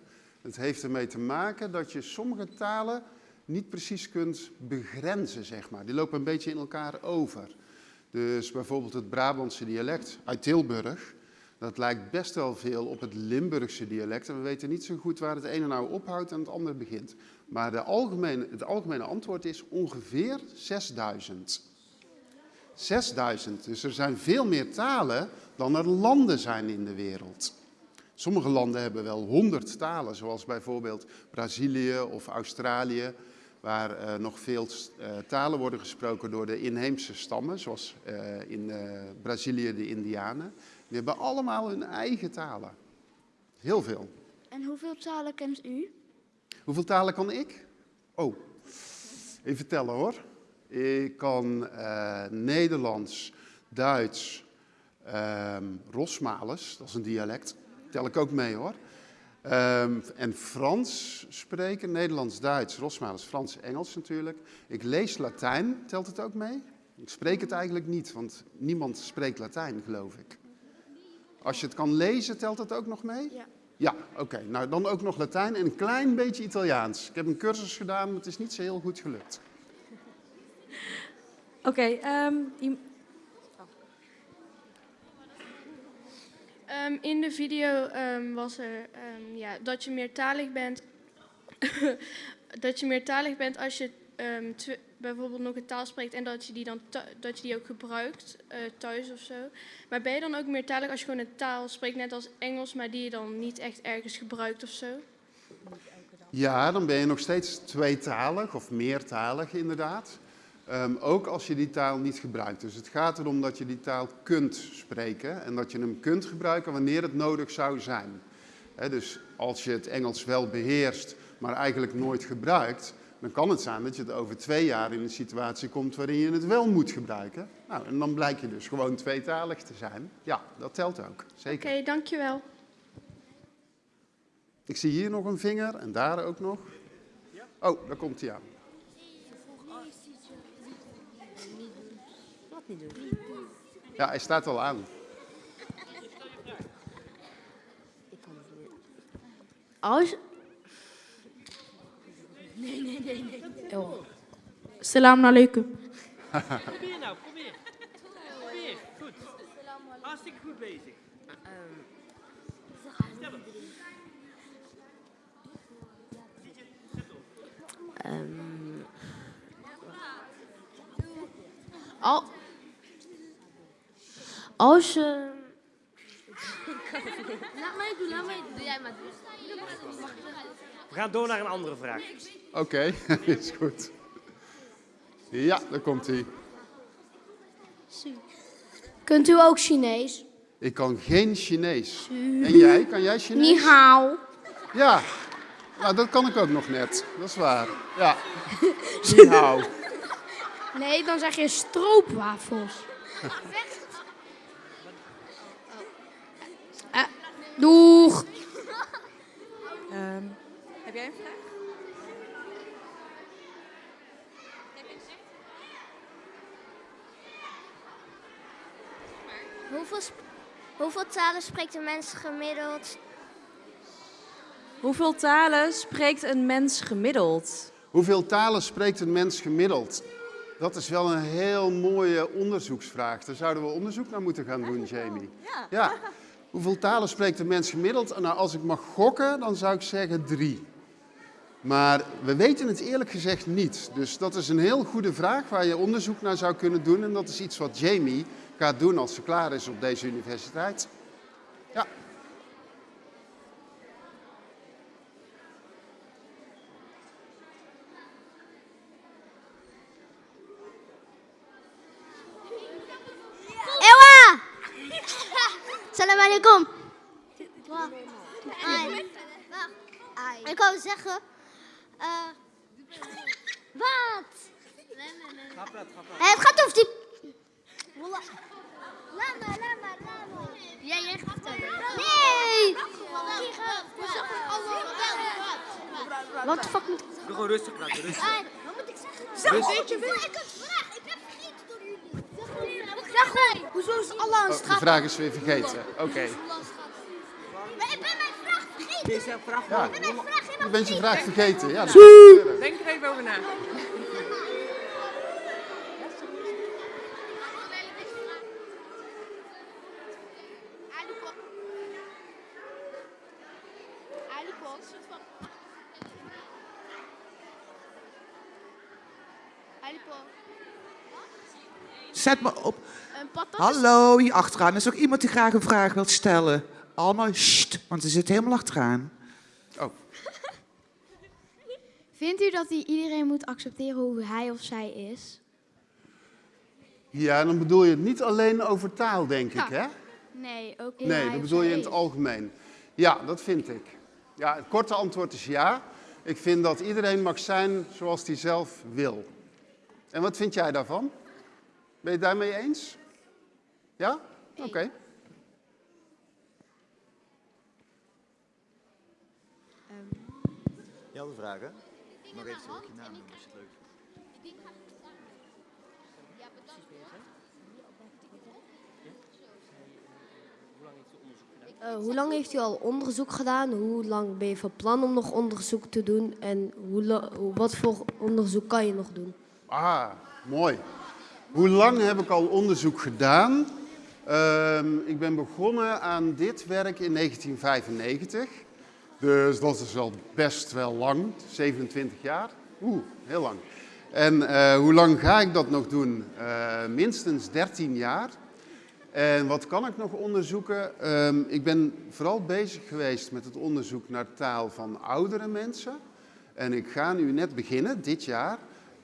Het heeft ermee te maken dat je sommige talen niet precies kunt begrenzen, zeg maar. Die lopen een beetje in elkaar over. Dus bijvoorbeeld het Brabantse dialect uit Tilburg, dat lijkt best wel veel op het Limburgse dialect. En we weten niet zo goed waar het ene nou ophoudt en het andere begint. Maar de algemene, het algemene antwoord is ongeveer 6000. 6000. Dus er zijn veel meer talen dan er landen zijn in de wereld. Sommige landen hebben wel 100 talen, zoals bijvoorbeeld Brazilië of Australië waar uh, nog veel uh, talen worden gesproken door de inheemse stammen, zoals uh, in Brazilië de Indianen. Die hebben allemaal hun eigen talen. Heel veel. En hoeveel talen kent u? Hoeveel talen kan ik? Oh, even tellen hoor. Ik kan Nederlands, Duits, um, Rosmales, dat is een dialect. Tel ik ook mee hoor. Um, en Frans spreken, Nederlands, Duits, Rosmales, Frans, Engels natuurlijk. Ik lees Latijn, telt het ook mee? Ik spreek het eigenlijk niet, want niemand spreekt Latijn, geloof ik. Als je het kan lezen, telt het ook nog mee? Ja. Ja, oké. Okay. Nou, dan ook nog Latijn en een klein beetje Italiaans. Ik heb een cursus gedaan, maar het is niet zo heel goed gelukt. Oké, okay, um, Um, in de video um, was er um, ja, dat je meertalig bent. dat je meertalig bent als je bijvoorbeeld nog een taal spreekt en dat je die dan dat je die ook gebruikt uh, thuis of zo. Maar ben je dan ook meertalig als je gewoon een taal spreekt, net als Engels, maar die je dan niet echt ergens gebruikt of zo? Ja, dan ben je nog steeds tweetalig of meertalig inderdaad. Um, ook als je die taal niet gebruikt. Dus het gaat erom dat je die taal kunt spreken en dat je hem kunt gebruiken wanneer het nodig zou zijn. He, dus als je het Engels wel beheerst, maar eigenlijk nooit gebruikt, dan kan het zijn dat je het over twee jaar in een situatie komt waarin je het wel moet gebruiken. Nou, en dan blijkt je dus gewoon tweetalig te zijn. Ja, dat telt ook, zeker. Oké, okay, dankjewel. Ik zie hier nog een vinger en daar ook nog. Oh, daar komt hij aan. Niet doen? Ja, hij staat al aan. Ik kan het niet. Als... Nee, nee, nee, nee. Oh. Salam alaikum. Probeer nou, probeer. Probeer, goed. Hartstikke goed bezig. Stel hem. Ehm, Al... Als je... Laat mij doen, laat mij doen. Doe jij maar We gaan door naar een andere vraag. Oké, is goed. Ja, daar komt hij. Kunt u ook Chinees? Ik kan geen Chinees. En jij? Kan jij Chinees? Ni hao. Ja, nou, dat kan ik ook nog net. Dat is waar. Ja. Ni hao. Nee, dan zeg je stroopwafels. doeg. Ehm, heb jij een vraag? Hoeveel, hoeveel talen spreekt een mens gemiddeld? Hoeveel talen spreekt een mens gemiddeld? Hoeveel talen spreekt een mens gemiddeld? Dat is wel een heel mooie onderzoeksvraag. Daar zouden we onderzoek naar moeten gaan doen, Jamie. Ja. Hoeveel talen spreekt een mens gemiddeld? Nou, als ik mag gokken, dan zou ik zeggen drie. Maar we weten het eerlijk gezegd niet. Dus dat is een heel goede vraag waar je onderzoek naar zou kunnen doen. En dat is iets wat Jamie gaat doen als ze klaar is op deze universiteit. Ja. Ewa! Ai. Wacht. Ik wou zeggen... eh wat? Eh, Het gaat over die... Wallah. Laat maar, laat maar, laat maar. Jij, gaat het Nee! Wat de fuck moet ik Doe gewoon rustig praten, rustig. Ai, Wat moet ik zeggen? Rustig. Weet je, ik heb gevraagd. Ik heb vergeten door gewoon. Hoezo is Allah aan Oh, de vraag is weer vergeten. Oké. Maar ik ben mijn vraag vergeten. Deze vraag Ja. Ik ben mijn vraag helemaal Je bent je vraag vergeten. Ja, dat Denk er even over na. Zet me op. Hallo, hier achteraan. Er is ook iemand die graag een vraag wil stellen. Allemaal sst, want ze zit helemaal achteraan. Oh. Vindt u dat iedereen moet accepteren hoe hij of zij is? Ja, dan bedoel je het niet alleen over taal, denk ik, hè? Nee, ook Nee, dat bedoel je in het algemeen. Ja, dat vind ik. Ja, het korte antwoord is ja. Ik vind dat iedereen mag zijn zoals hij zelf wil. En wat vind jij daarvan? Ben je het daarmee eens? Ja? Oké. Je had een vraag, hè? Nog even ook je naam noemen als je het leuk vindt. Eh, hoe lang heeft u al onderzoek gedaan? Hoe lang ben je van plan om nog onderzoek te doen? En hoe- wat voor onderzoek kan je nog doen? Ah, mooi. Hoe lang heb ik al onderzoek gedaan? Ehm, ik ben begonnen aan dit werk in 1995. Dus dat is al best wel lang, 27 jaar. Oeh, heel lang. En eh, hoe lang ga ik dat nog doen? Eh, minstens 13 jaar. En wat kan ik nog onderzoeken? Ehm, ik ben vooral bezig geweest met het onderzoek naar taal van oudere mensen. En ik ga nu net beginnen, dit jaar,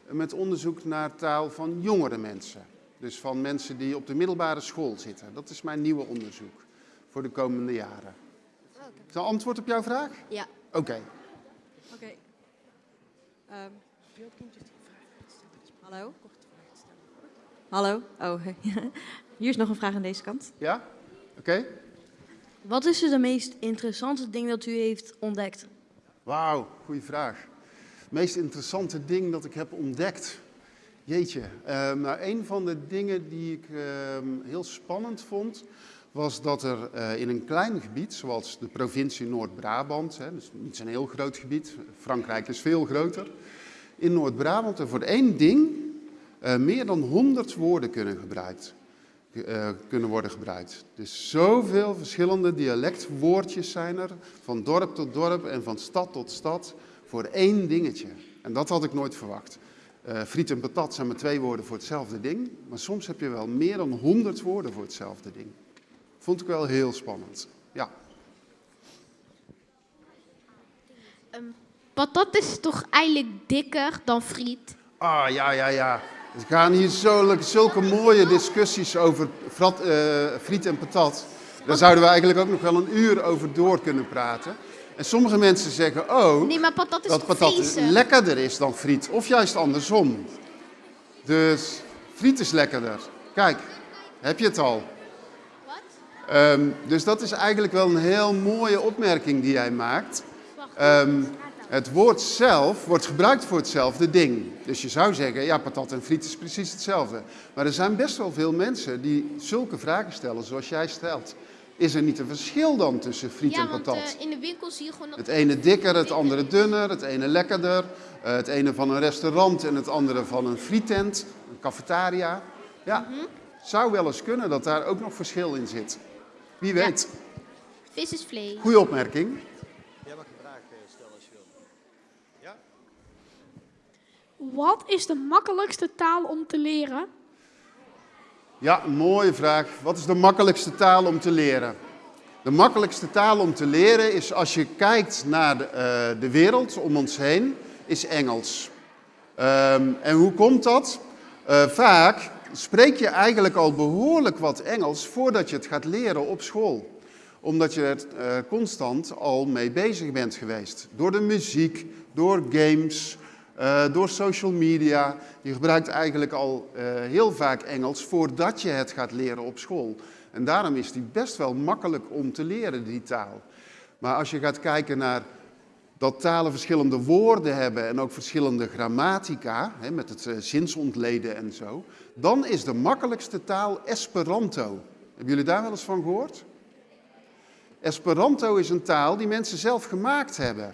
met onderzoek naar taal van jongere mensen. Dus van mensen die op de middelbare school zitten. Dat is mijn nieuwe onderzoek voor de komende jaren. Is dat antwoord op jouw vraag? Ja. Oké. Oké. Ehm, hallo? Hallo? Oh, hier is nog een vraag aan deze kant. Ja? Oké. Wat is het meest interessante ding dat u heeft ontdekt? Wauw, goede vraag. Het meest interessante ding dat ik heb ontdekt. Jeetje, uh, nou een van de dingen die ik uh, heel spannend vond, was dat er uh, in een klein gebied, zoals de provincie Noord-Brabant, dus niet zo'n heel groot gebied, Frankrijk is veel groter, in Noord-Brabant er voor één ding uh, meer dan 100 woorden kunnen, gebruikt, uh, kunnen worden gebruikt. Dus zoveel verschillende dialectwoordjes zijn er, van dorp tot dorp en van stad tot stad, voor één dingetje. En dat had ik nooit verwacht. Uh, friet en patat zijn maar twee woorden voor hetzelfde ding, maar soms heb je wel meer dan 100 woorden voor hetzelfde ding. Vond ik wel heel spannend. Ja. Um, patat is toch eigenlijk dikker dan friet? Ah, ja, ja, ja. Er gaan hier zulke, zulke mooie discussies over frat, uh, friet en patat. Daar zouden we eigenlijk ook nog wel een uur over door kunnen praten. En sommige mensen zeggen ook nee, maar patat is dat patat lekkerder is dan friet. Of juist andersom. Dus friet is lekkerder. Kijk, heb je het al. Wat? Um, dus dat is eigenlijk wel een heel mooie opmerking die jij maakt. Um, het woord zelf wordt gebruikt voor hetzelfde ding. Dus je zou zeggen, ja, patat en friet is precies hetzelfde. Maar er zijn best wel veel mensen die zulke vragen stellen zoals jij stelt. Is er niet een verschil dan tussen friet ja, en patat? Want, uh, in de winkel zie je gewoon... Het ene dikker, het andere dunner, het ene lekkerder. Uh, het ene van een restaurant en het andere van een frietent, een cafetaria. Ja, mm -hmm. zou wel eens kunnen dat daar ook nog verschil in zit. Wie weet. Ja. Vis is vlees. Goeie opmerking. Jij mag een vraag stellen als je wil. Ja? Wat is de makkelijkste taal om te leren? Ja, mooie vraag. Wat is de makkelijkste taal om te leren? De makkelijkste taal om te leren is als je kijkt naar de, uh, de wereld om ons heen, is Engels. Um, en hoe komt dat? Uh, vaak spreek je eigenlijk al behoorlijk wat Engels voordat je het gaat leren op school. Omdat je er uh, constant al mee bezig bent geweest. Door de muziek, door games, uh, door social media. Je gebruikt eigenlijk al uh, heel vaak Engels voordat je het gaat leren op school. En daarom is die best wel makkelijk om te leren, die taal. Maar als je gaat kijken naar dat talen verschillende woorden hebben en ook verschillende grammatica, hè, met het uh, zinsontleden en zo, dan is de makkelijkste taal Esperanto. Hebben jullie daar wel eens van gehoord? Esperanto is een taal die mensen zelf gemaakt hebben.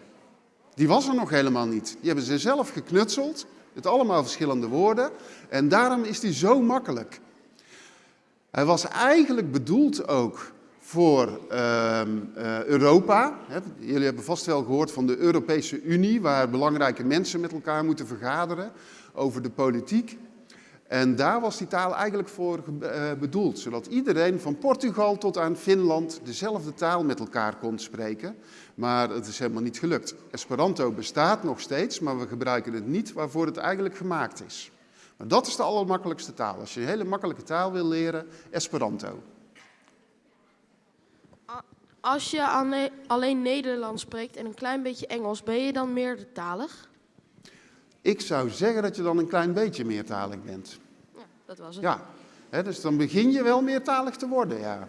Die was er nog helemaal niet. Die hebben ze zelf geknutseld, met allemaal verschillende woorden. En daarom is die zo makkelijk. Hij was eigenlijk bedoeld ook voor uh, uh, Europa. Jullie hebben vast wel gehoord van de Europese Unie, waar belangrijke mensen met elkaar moeten vergaderen over de politiek. En daar was die taal eigenlijk voor uh, bedoeld, zodat iedereen van Portugal tot aan Finland dezelfde taal met elkaar kon spreken. Maar het is helemaal niet gelukt. Esperanto bestaat nog steeds, maar we gebruiken het niet waarvoor het eigenlijk gemaakt is. Maar dat is de allermakkelijkste taal. Als je een hele makkelijke taal wil leren, Esperanto. Als je alleen Nederlands spreekt en een klein beetje Engels, ben je dan meertalig? Ik zou zeggen dat je dan een klein beetje meertalig bent. Ja, dat was het. Ja, dus dan begin je wel meertalig te worden, ja.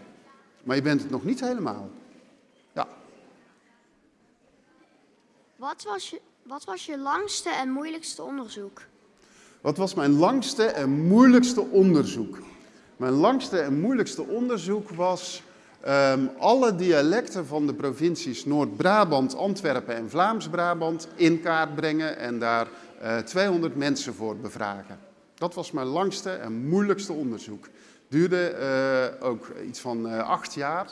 Maar je bent het nog niet helemaal. Wat was je, wat was je langste en moeilijkste onderzoek? Wat was mijn langste en moeilijkste onderzoek? Mijn langste en moeilijkste onderzoek was um, alle dialecten van de provincies Noord-Brabant, Antwerpen en Vlaams-Brabant in kaart brengen en daar uh, 200 mensen voor bevragen. Dat was mijn langste en moeilijkste onderzoek. Duurde uh, ook iets van uh, acht jaar.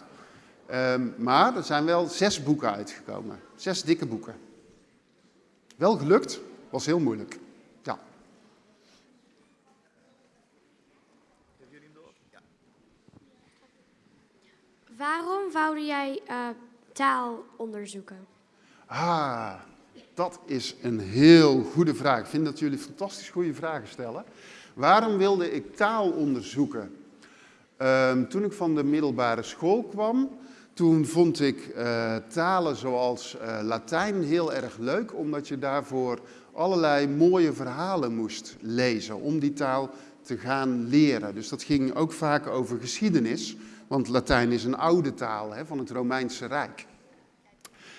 Um, maar er zijn wel zes boeken uitgekomen. Zes dikke boeken. Wel gelukt, was heel moeilijk. Ja. Waarom wou jij uh, taal onderzoeken? Ah, dat is een heel goede vraag. Ik vind dat jullie fantastisch goede vragen stellen. Waarom wilde ik taal onderzoeken? Um, toen ik van de middelbare school kwam, toen vond ik uh, talen zoals uh, Latijn heel erg leuk, omdat je daarvoor allerlei mooie verhalen moest lezen om die taal te gaan leren. Dus dat ging ook vaak over geschiedenis, want Latijn is een oude taal hè, van het Romeinse Rijk.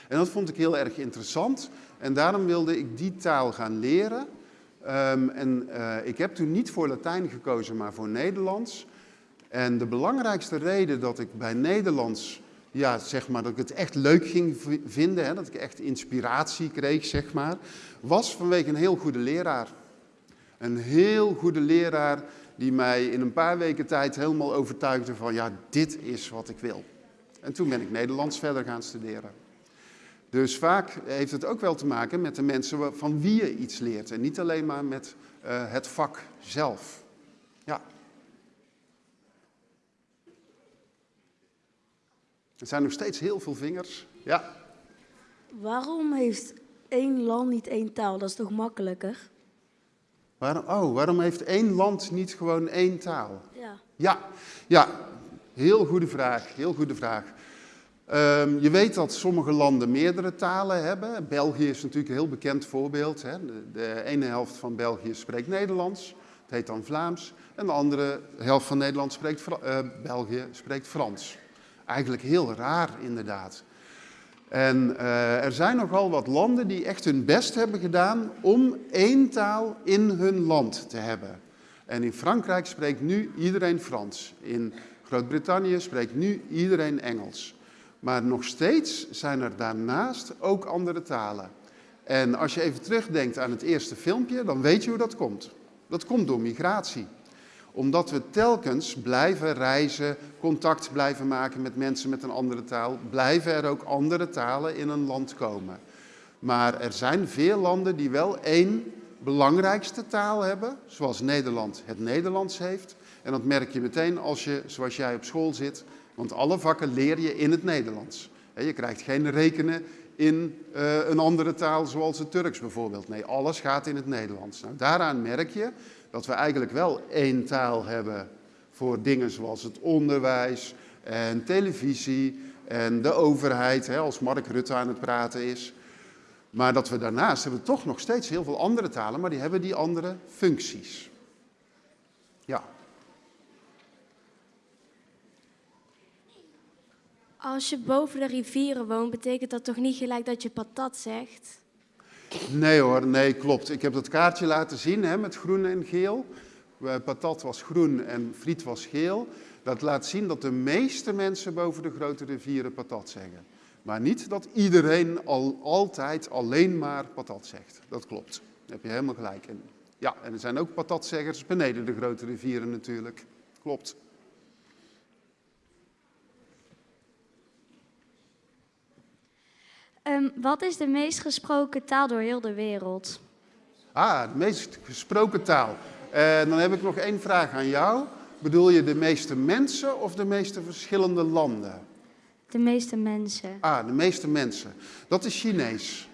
En dat vond ik heel erg interessant en daarom wilde ik die taal gaan leren. Um, en uh, ik heb toen niet voor Latijn gekozen, maar voor Nederlands. En de belangrijkste reden dat ik bij Nederlands, ja, zeg maar, dat ik het echt leuk ging vinden, hè, dat ik echt inspiratie kreeg, zeg maar, was vanwege een heel goede leraar. Een heel goede leraar die mij in een paar weken tijd helemaal overtuigde van, ja, dit is wat ik wil. En toen ben ik Nederlands verder gaan studeren. Dus vaak heeft het ook wel te maken met de mensen van wie je iets leert en niet alleen maar met uh, het vak zelf. Ja. Er zijn nog steeds heel veel vingers. Ja. Waarom heeft één land niet één taal? Dat is toch makkelijker? Waarom, oh, waarom heeft één land niet gewoon één taal? Ja. Ja, ja. heel goede vraag. Heel goede vraag. Um, je weet dat sommige landen meerdere talen hebben. België is natuurlijk een heel bekend voorbeeld. Hè. De, de, ene helft van België spreekt Nederlands, het heet dan Vlaams. En de andere helft van Nederland spreekt, uh, België spreekt Frans. Eigenlijk heel raar inderdaad. En uh, er zijn nogal wat landen die echt hun best hebben gedaan om één taal in hun land te hebben. En in Frankrijk spreekt nu iedereen Frans. In Groot-Brittannië spreekt nu iedereen Engels. Maar nog steeds zijn er daarnaast ook andere talen. En als je even terugdenkt aan het eerste filmpje, dan weet je hoe dat komt. Dat komt door migratie. Omdat we telkens blijven reizen, contact blijven maken met mensen met een andere taal, blijven er ook andere talen in een land komen. Maar er zijn veel landen die wel één belangrijkste taal hebben, zoals Nederland het Nederlands heeft. En dat merk je meteen als je, zoals jij op school zit, want alle vakken leer je in het Nederlands. Je krijgt geen rekenen in uh, een andere taal zoals het Turks bijvoorbeeld. Nee, alles gaat in het Nederlands. Nou, daaraan merk je dat we eigenlijk wel één taal hebben voor dingen zoals het onderwijs en televisie en de overheid, hè, als Mark Rutte aan het praten is. Maar dat we daarnaast hebben toch nog steeds heel veel andere talen, maar die hebben die andere functies. Ja. Als je boven de rivieren woont, betekent dat toch niet gelijk dat je patat zegt? Nee hoor, nee, klopt. Ik heb dat kaartje laten zien hè, met groen en geel. Patat was groen en friet was geel. Dat laat zien dat de meeste mensen boven de grote rivieren patat zeggen. Maar niet dat iedereen al, altijd alleen maar patat zegt. Dat klopt. Daar heb je helemaal gelijk in. Ja, en er zijn ook patatzeggers beneden de grote rivieren natuurlijk. Klopt. Um, wat is de meest gesproken taal door heel de wereld? Ah, de meest gesproken taal. En dan heb ik nog één vraag aan jou. Bedoel je de meeste mensen of de meeste verschillende landen? De meeste mensen. Ah, de meeste mensen. Dat is Chinees.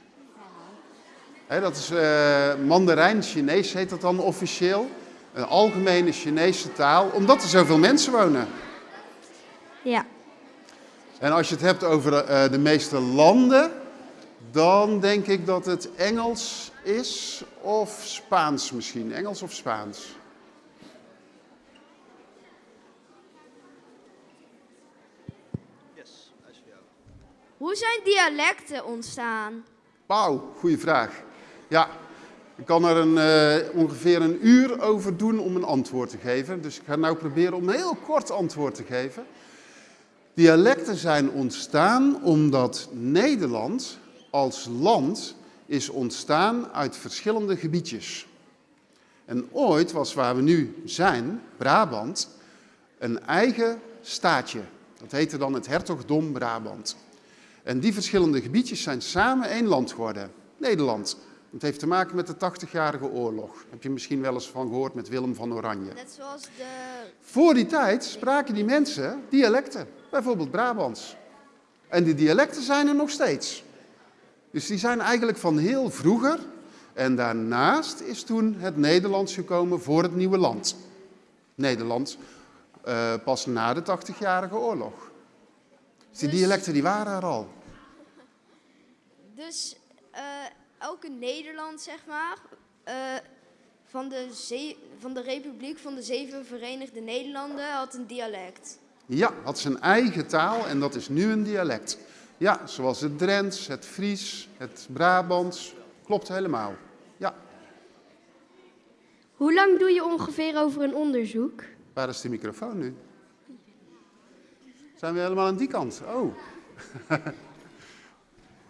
He, dat is uh, Mandarijn Chinees heet dat dan officieel. Een algemene Chinese taal, omdat er zoveel mensen wonen. Ja. En als je het hebt over uh, de meeste landen, dan denk ik dat het Engels is of Spaans misschien. Engels of Spaans. Yes. Hoe zijn dialecten ontstaan? Wauw, goede vraag. Ja, ik kan er een, uh, ongeveer een uur over doen om een antwoord te geven. Dus ik ga nou proberen om een heel kort antwoord te geven. Dialecten zijn ontstaan omdat Nederland als land is ontstaan uit verschillende gebiedjes. En ooit was waar we nu zijn, Brabant, een eigen staatje. Dat heette dan het Hertogdom Brabant. En die verschillende gebiedjes zijn samen één land geworden, Nederland. Het heeft te maken met de 80-jarige oorlog. Heb je misschien wel eens van gehoord met Willem van Oranje. Net zoals de... Voor die tijd spraken die mensen dialecten, bijvoorbeeld Brabants. En die dialecten zijn er nog steeds. Dus die zijn eigenlijk van heel vroeger. En daarnaast is toen het Nederlands gekomen voor het nieuwe land. Nederland uh, pas na de 80-jarige oorlog. Dus die dialecten die waren er al. Dus elke Nederland, zeg maar, uh, van de, van de Republiek van de Zeven Verenigde Nederlanden had een dialect. Ja, had zijn eigen taal en dat is nu een dialect. Ja, zoals het Drents, het Fries, het Brabants. Klopt helemaal. Ja, Hoe lang doe je ongeveer over een onderzoek? waar is de microfoon nu? Zijn we helemaal aan die kant? Oh.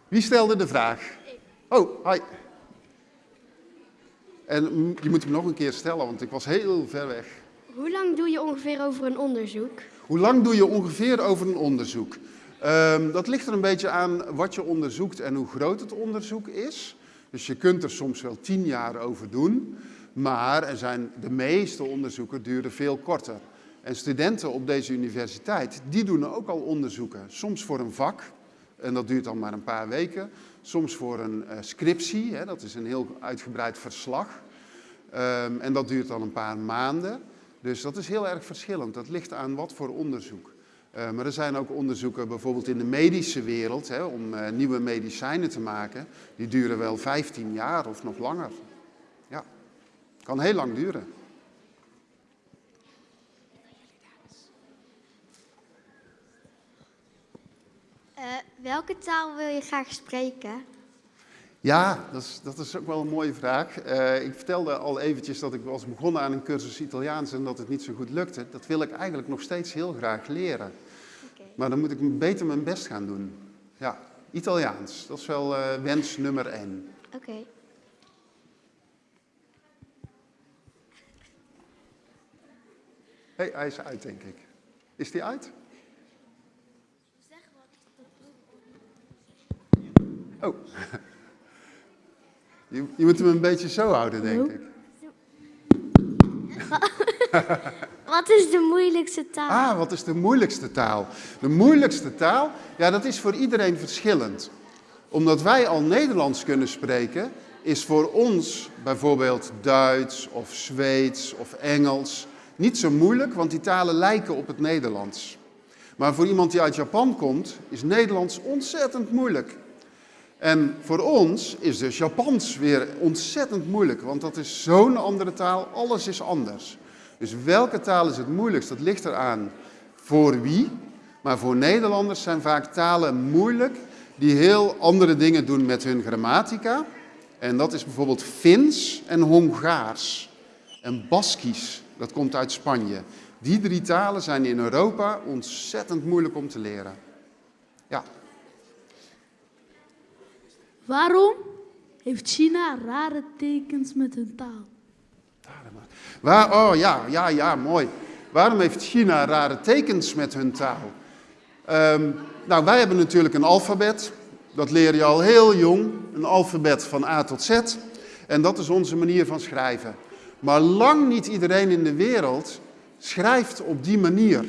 Wie stelde de vraag? Oh, hi. En je moet hem nog een keer stellen, want ik was heel ver weg. Hoe lang doe je ongeveer over een onderzoek? Hoe lang doe je ongeveer over een onderzoek? Ehm, dat ligt er een beetje aan wat je onderzoekt en hoe groot het onderzoek is. Dus je kunt er soms wel tien jaar over doen, maar er zijn, de meeste onderzoeken duren veel korter. En studenten op deze universiteit, die doen ook al onderzoeken. Soms voor een vak, en dat duurt dan maar een paar weken. Soms voor een eh, scriptie, hè, dat is een heel uitgebreid verslag. Ehm, en dat duurt dan een paar maanden. Dus dat is heel erg verschillend. Dat ligt aan wat voor onderzoek. Eh, maar er zijn ook onderzoeken bijvoorbeeld in de medische wereld, hè, om eh, nieuwe medicijnen te maken. Die duren wel 15 jaar of nog langer. Ja, kan heel lang duren. Welke taal wil je graag spreken? Ja, dat is, dat is ook wel een mooie vraag. Eh, ik vertelde al eventjes dat ik was begonnen aan een cursus Italiaans en dat het niet zo goed lukte. Dat wil ik eigenlijk nog steeds heel graag leren. Maar dan moet ik beter mijn best gaan doen. Ja, Italiaans, dat is wel eh, wens nummer één. Oké. Hé, hey, hij is uit, denk ik. Is die uit? Oh. Je, je moet hem een beetje zo houden, denk ik. Wat is de moeilijkste taal? Ah, wat is de moeilijkste taal? De moeilijkste taal, ja, dat is voor iedereen verschillend. Omdat wij al Nederlands kunnen spreken, is voor ons bijvoorbeeld Duits of Zweeds of Engels niet zo moeilijk, want die talen lijken op het Nederlands. Maar voor iemand die uit Japan komt, is Nederlands ontzettend moeilijk. En voor ons is dus Japans weer ontzettend moeilijk, want dat is zo'n andere taal, alles is anders. Dus welke taal is het moeilijkst? Dat ligt eraan voor wie. Maar voor Nederlanders zijn vaak talen moeilijk die heel andere dingen doen met hun grammatica. En dat is bijvoorbeeld Fins en Hongaars. En Baskisch, dat komt uit Spanje. Die drie talen zijn in Europa ontzettend moeilijk om te leren. Ja. Waarom heeft China rare tekens met hun taal? Waar, oh ja, ja, ja, mooi. Waarom heeft China rare tekens met hun taal? Ehm, nou, wij hebben natuurlijk een alfabet. Dat leer je al heel jong. Een alfabet van A tot Z. En dat is onze manier van schrijven. Maar lang niet iedereen in de wereld schrijft op die manier.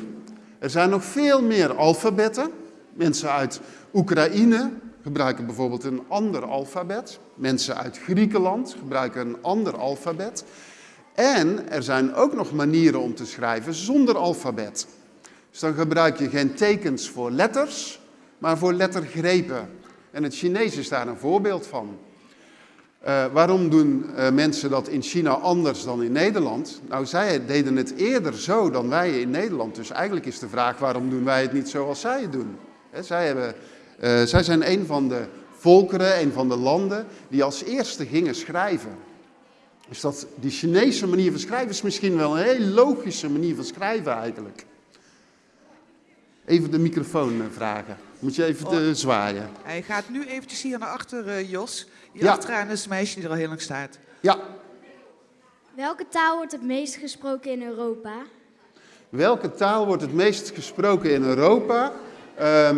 Er zijn nog veel meer alfabetten. Mensen uit Oekraïne gebruiken bijvoorbeeld een ander alfabet. Mensen uit Griekenland gebruiken een ander alfabet. En er zijn ook nog manieren om te schrijven zonder alfabet. Dus dan gebruik je geen tekens voor letters, maar voor lettergrepen. En het Chinees is daar een voorbeeld van. Uh, waarom doen uh, mensen dat in China anders dan in Nederland? Nou, zij deden het eerder zo dan wij in Nederland. Dus eigenlijk is de vraag, waarom doen wij het niet zoals zij het doen? Zij, hebben, uh, zij zijn een van de volkeren, een van de landen die als eerste gingen schrijven. Dus dat, die Chinese manier van schrijven is misschien wel een heel logische manier van schrijven eigenlijk. Even de microfoon vragen. Moet je even oh. zwaaien. Hij gaat nu eventjes hier naar achter, uh, Jos. Hier Ja. achteraan is een meisje die er al heel lang staat. Ja, Welke taal wordt het meest gesproken in Europa? welke taal wordt het meest gesproken in Europa?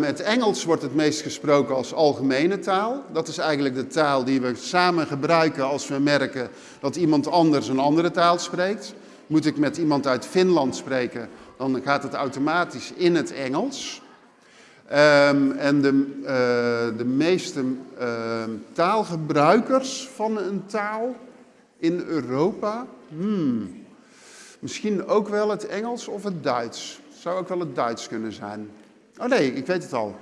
Het Engels wordt het meest gesproken als algemene taal. Dat is eigenlijk de taal die we samen gebruiken als we merken dat iemand anders een andere taal spreekt. Moet ik met iemand uit Finland spreken, dan gaat het automatisch in het Engels. Ehm, en de, eh, de meeste ehm, taalgebruikers van een taal in Europa, hmm, misschien ook wel het Engels of het Duits. Zou ook wel het Duits kunnen zijn. Oh nee, ik weet het al.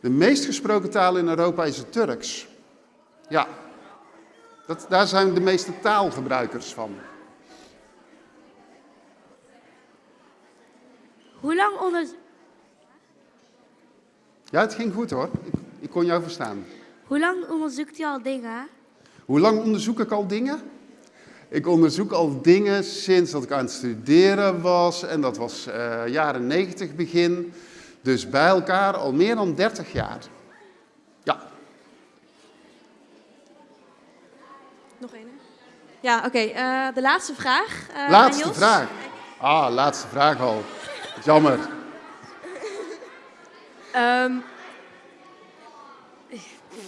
De meest gesproken taal in Europa is het Turks. Ja. Dat, daar zijn de meeste taalgebruikers van. Hoe lang onder... Ja, het ging goed hoor. Ik, ik kon jou verstaan. Hoe lang onderzoekt u al dingen? Hoe lang onderzoek ik al dingen? Ik onderzoek al dingen sinds dat ik aan het studeren was. En dat was uh, jaren 90 begin. Dus bij elkaar al meer dan 30 jaar. Ja. Nog één. Ja, oké. Okay. Uh, de laatste vraag. Uh, laatste vraag. Ah, laatste vraag al. Jammer. Um,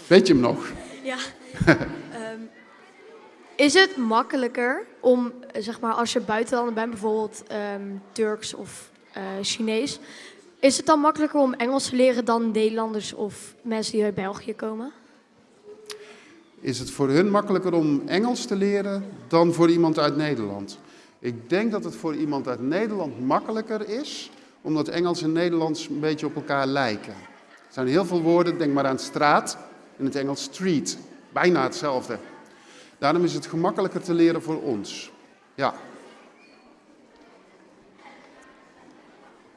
Weet je hem nog? Ja. um, is het makkelijker om, zeg maar, als je buitenlander bent, bijvoorbeeld um, Turks of uh, Chinees, is het dan makkelijker om Engels te leren dan Nederlanders of mensen die uit België komen? Is het voor hun makkelijker om Engels te leren dan voor iemand uit Nederland? Ik denk dat het voor iemand uit Nederland makkelijker is, omdat Engels en Nederlands een beetje op elkaar lijken. Er zijn heel veel woorden, denk maar aan straat, in het Engels street. Bijna hetzelfde. Daarom is het gemakkelijker te leren voor ons. Ja.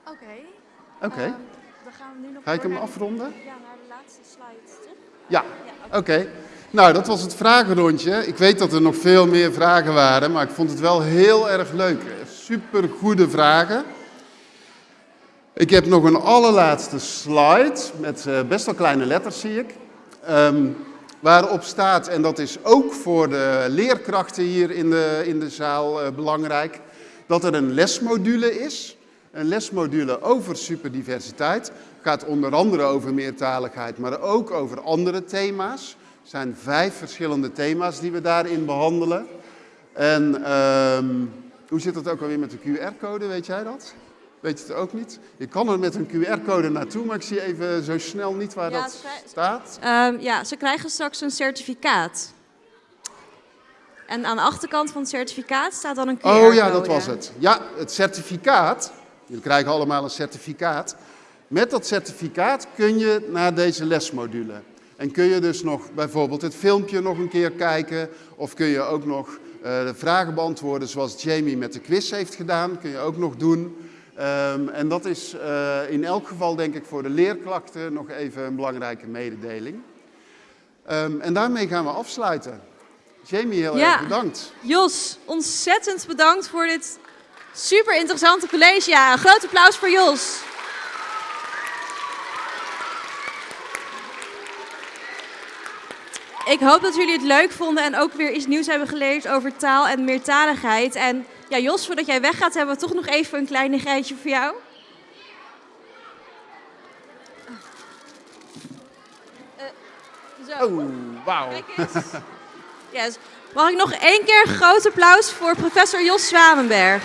Oké. Okay. Oké. Okay. Uh, dan gaan we nu nog Ga ik hem afronden? Ja, naar de laatste slide. Toch? Ja, oké. Okay. Nou, dat was het vragenrondje. Ik weet dat er nog veel meer vragen waren, maar ik vond het wel heel erg leuk. Super goede vragen. Ik heb nog een allerlaatste slide met uh, best wel kleine letters, zie ik. Um, waarop staat, en dat is ook voor de leerkrachten hier in de, in de zaal uh, belangrijk, dat er een lesmodule is. Een lesmodule over superdiversiteit. Gaat onder andere over meertaligheid, maar ook over andere thema's. Er zijn vijf verschillende thema's die we daarin behandelen. En um, hoe zit het ook alweer met de QR-code, weet jij dat? Weet je het ook niet? Je kan er met een QR-code naartoe, maar ik zie even zo snel niet waar ja, dat staat. Um, ja, ze krijgen straks een certificaat. En aan de achterkant van het certificaat staat dan een QR-code. Oh ja, dat was het. Ja, het certificaat. Jullie krijgen allemaal een certificaat. Met dat certificaat kun je naar deze lesmodule. En kun je dus nog bijvoorbeeld het filmpje nog een keer kijken. Of kun je ook nog uh, de vragen beantwoorden zoals Jamie met de quiz heeft gedaan. Kun je ook nog doen. Um, en dat is uh, in elk geval denk ik voor de leerklachten nog even een belangrijke mededeling. Um, en daarmee gaan we afsluiten. Jamie, heel ja. erg bedankt. Jos, ontzettend bedankt voor dit super interessante college. Ja, een groot applaus voor Jos. Ik hoop dat jullie het leuk vonden en ook weer iets nieuws hebben geleerd over taal en meertaligheid. En ja, Jos, voordat jij weggaat, hebben we toch nog even een kleinigheidje voor jou. Zo. Oh, wauw. Yes. Mag ik nog één keer een groot applaus voor professor Jos Zwanenberg?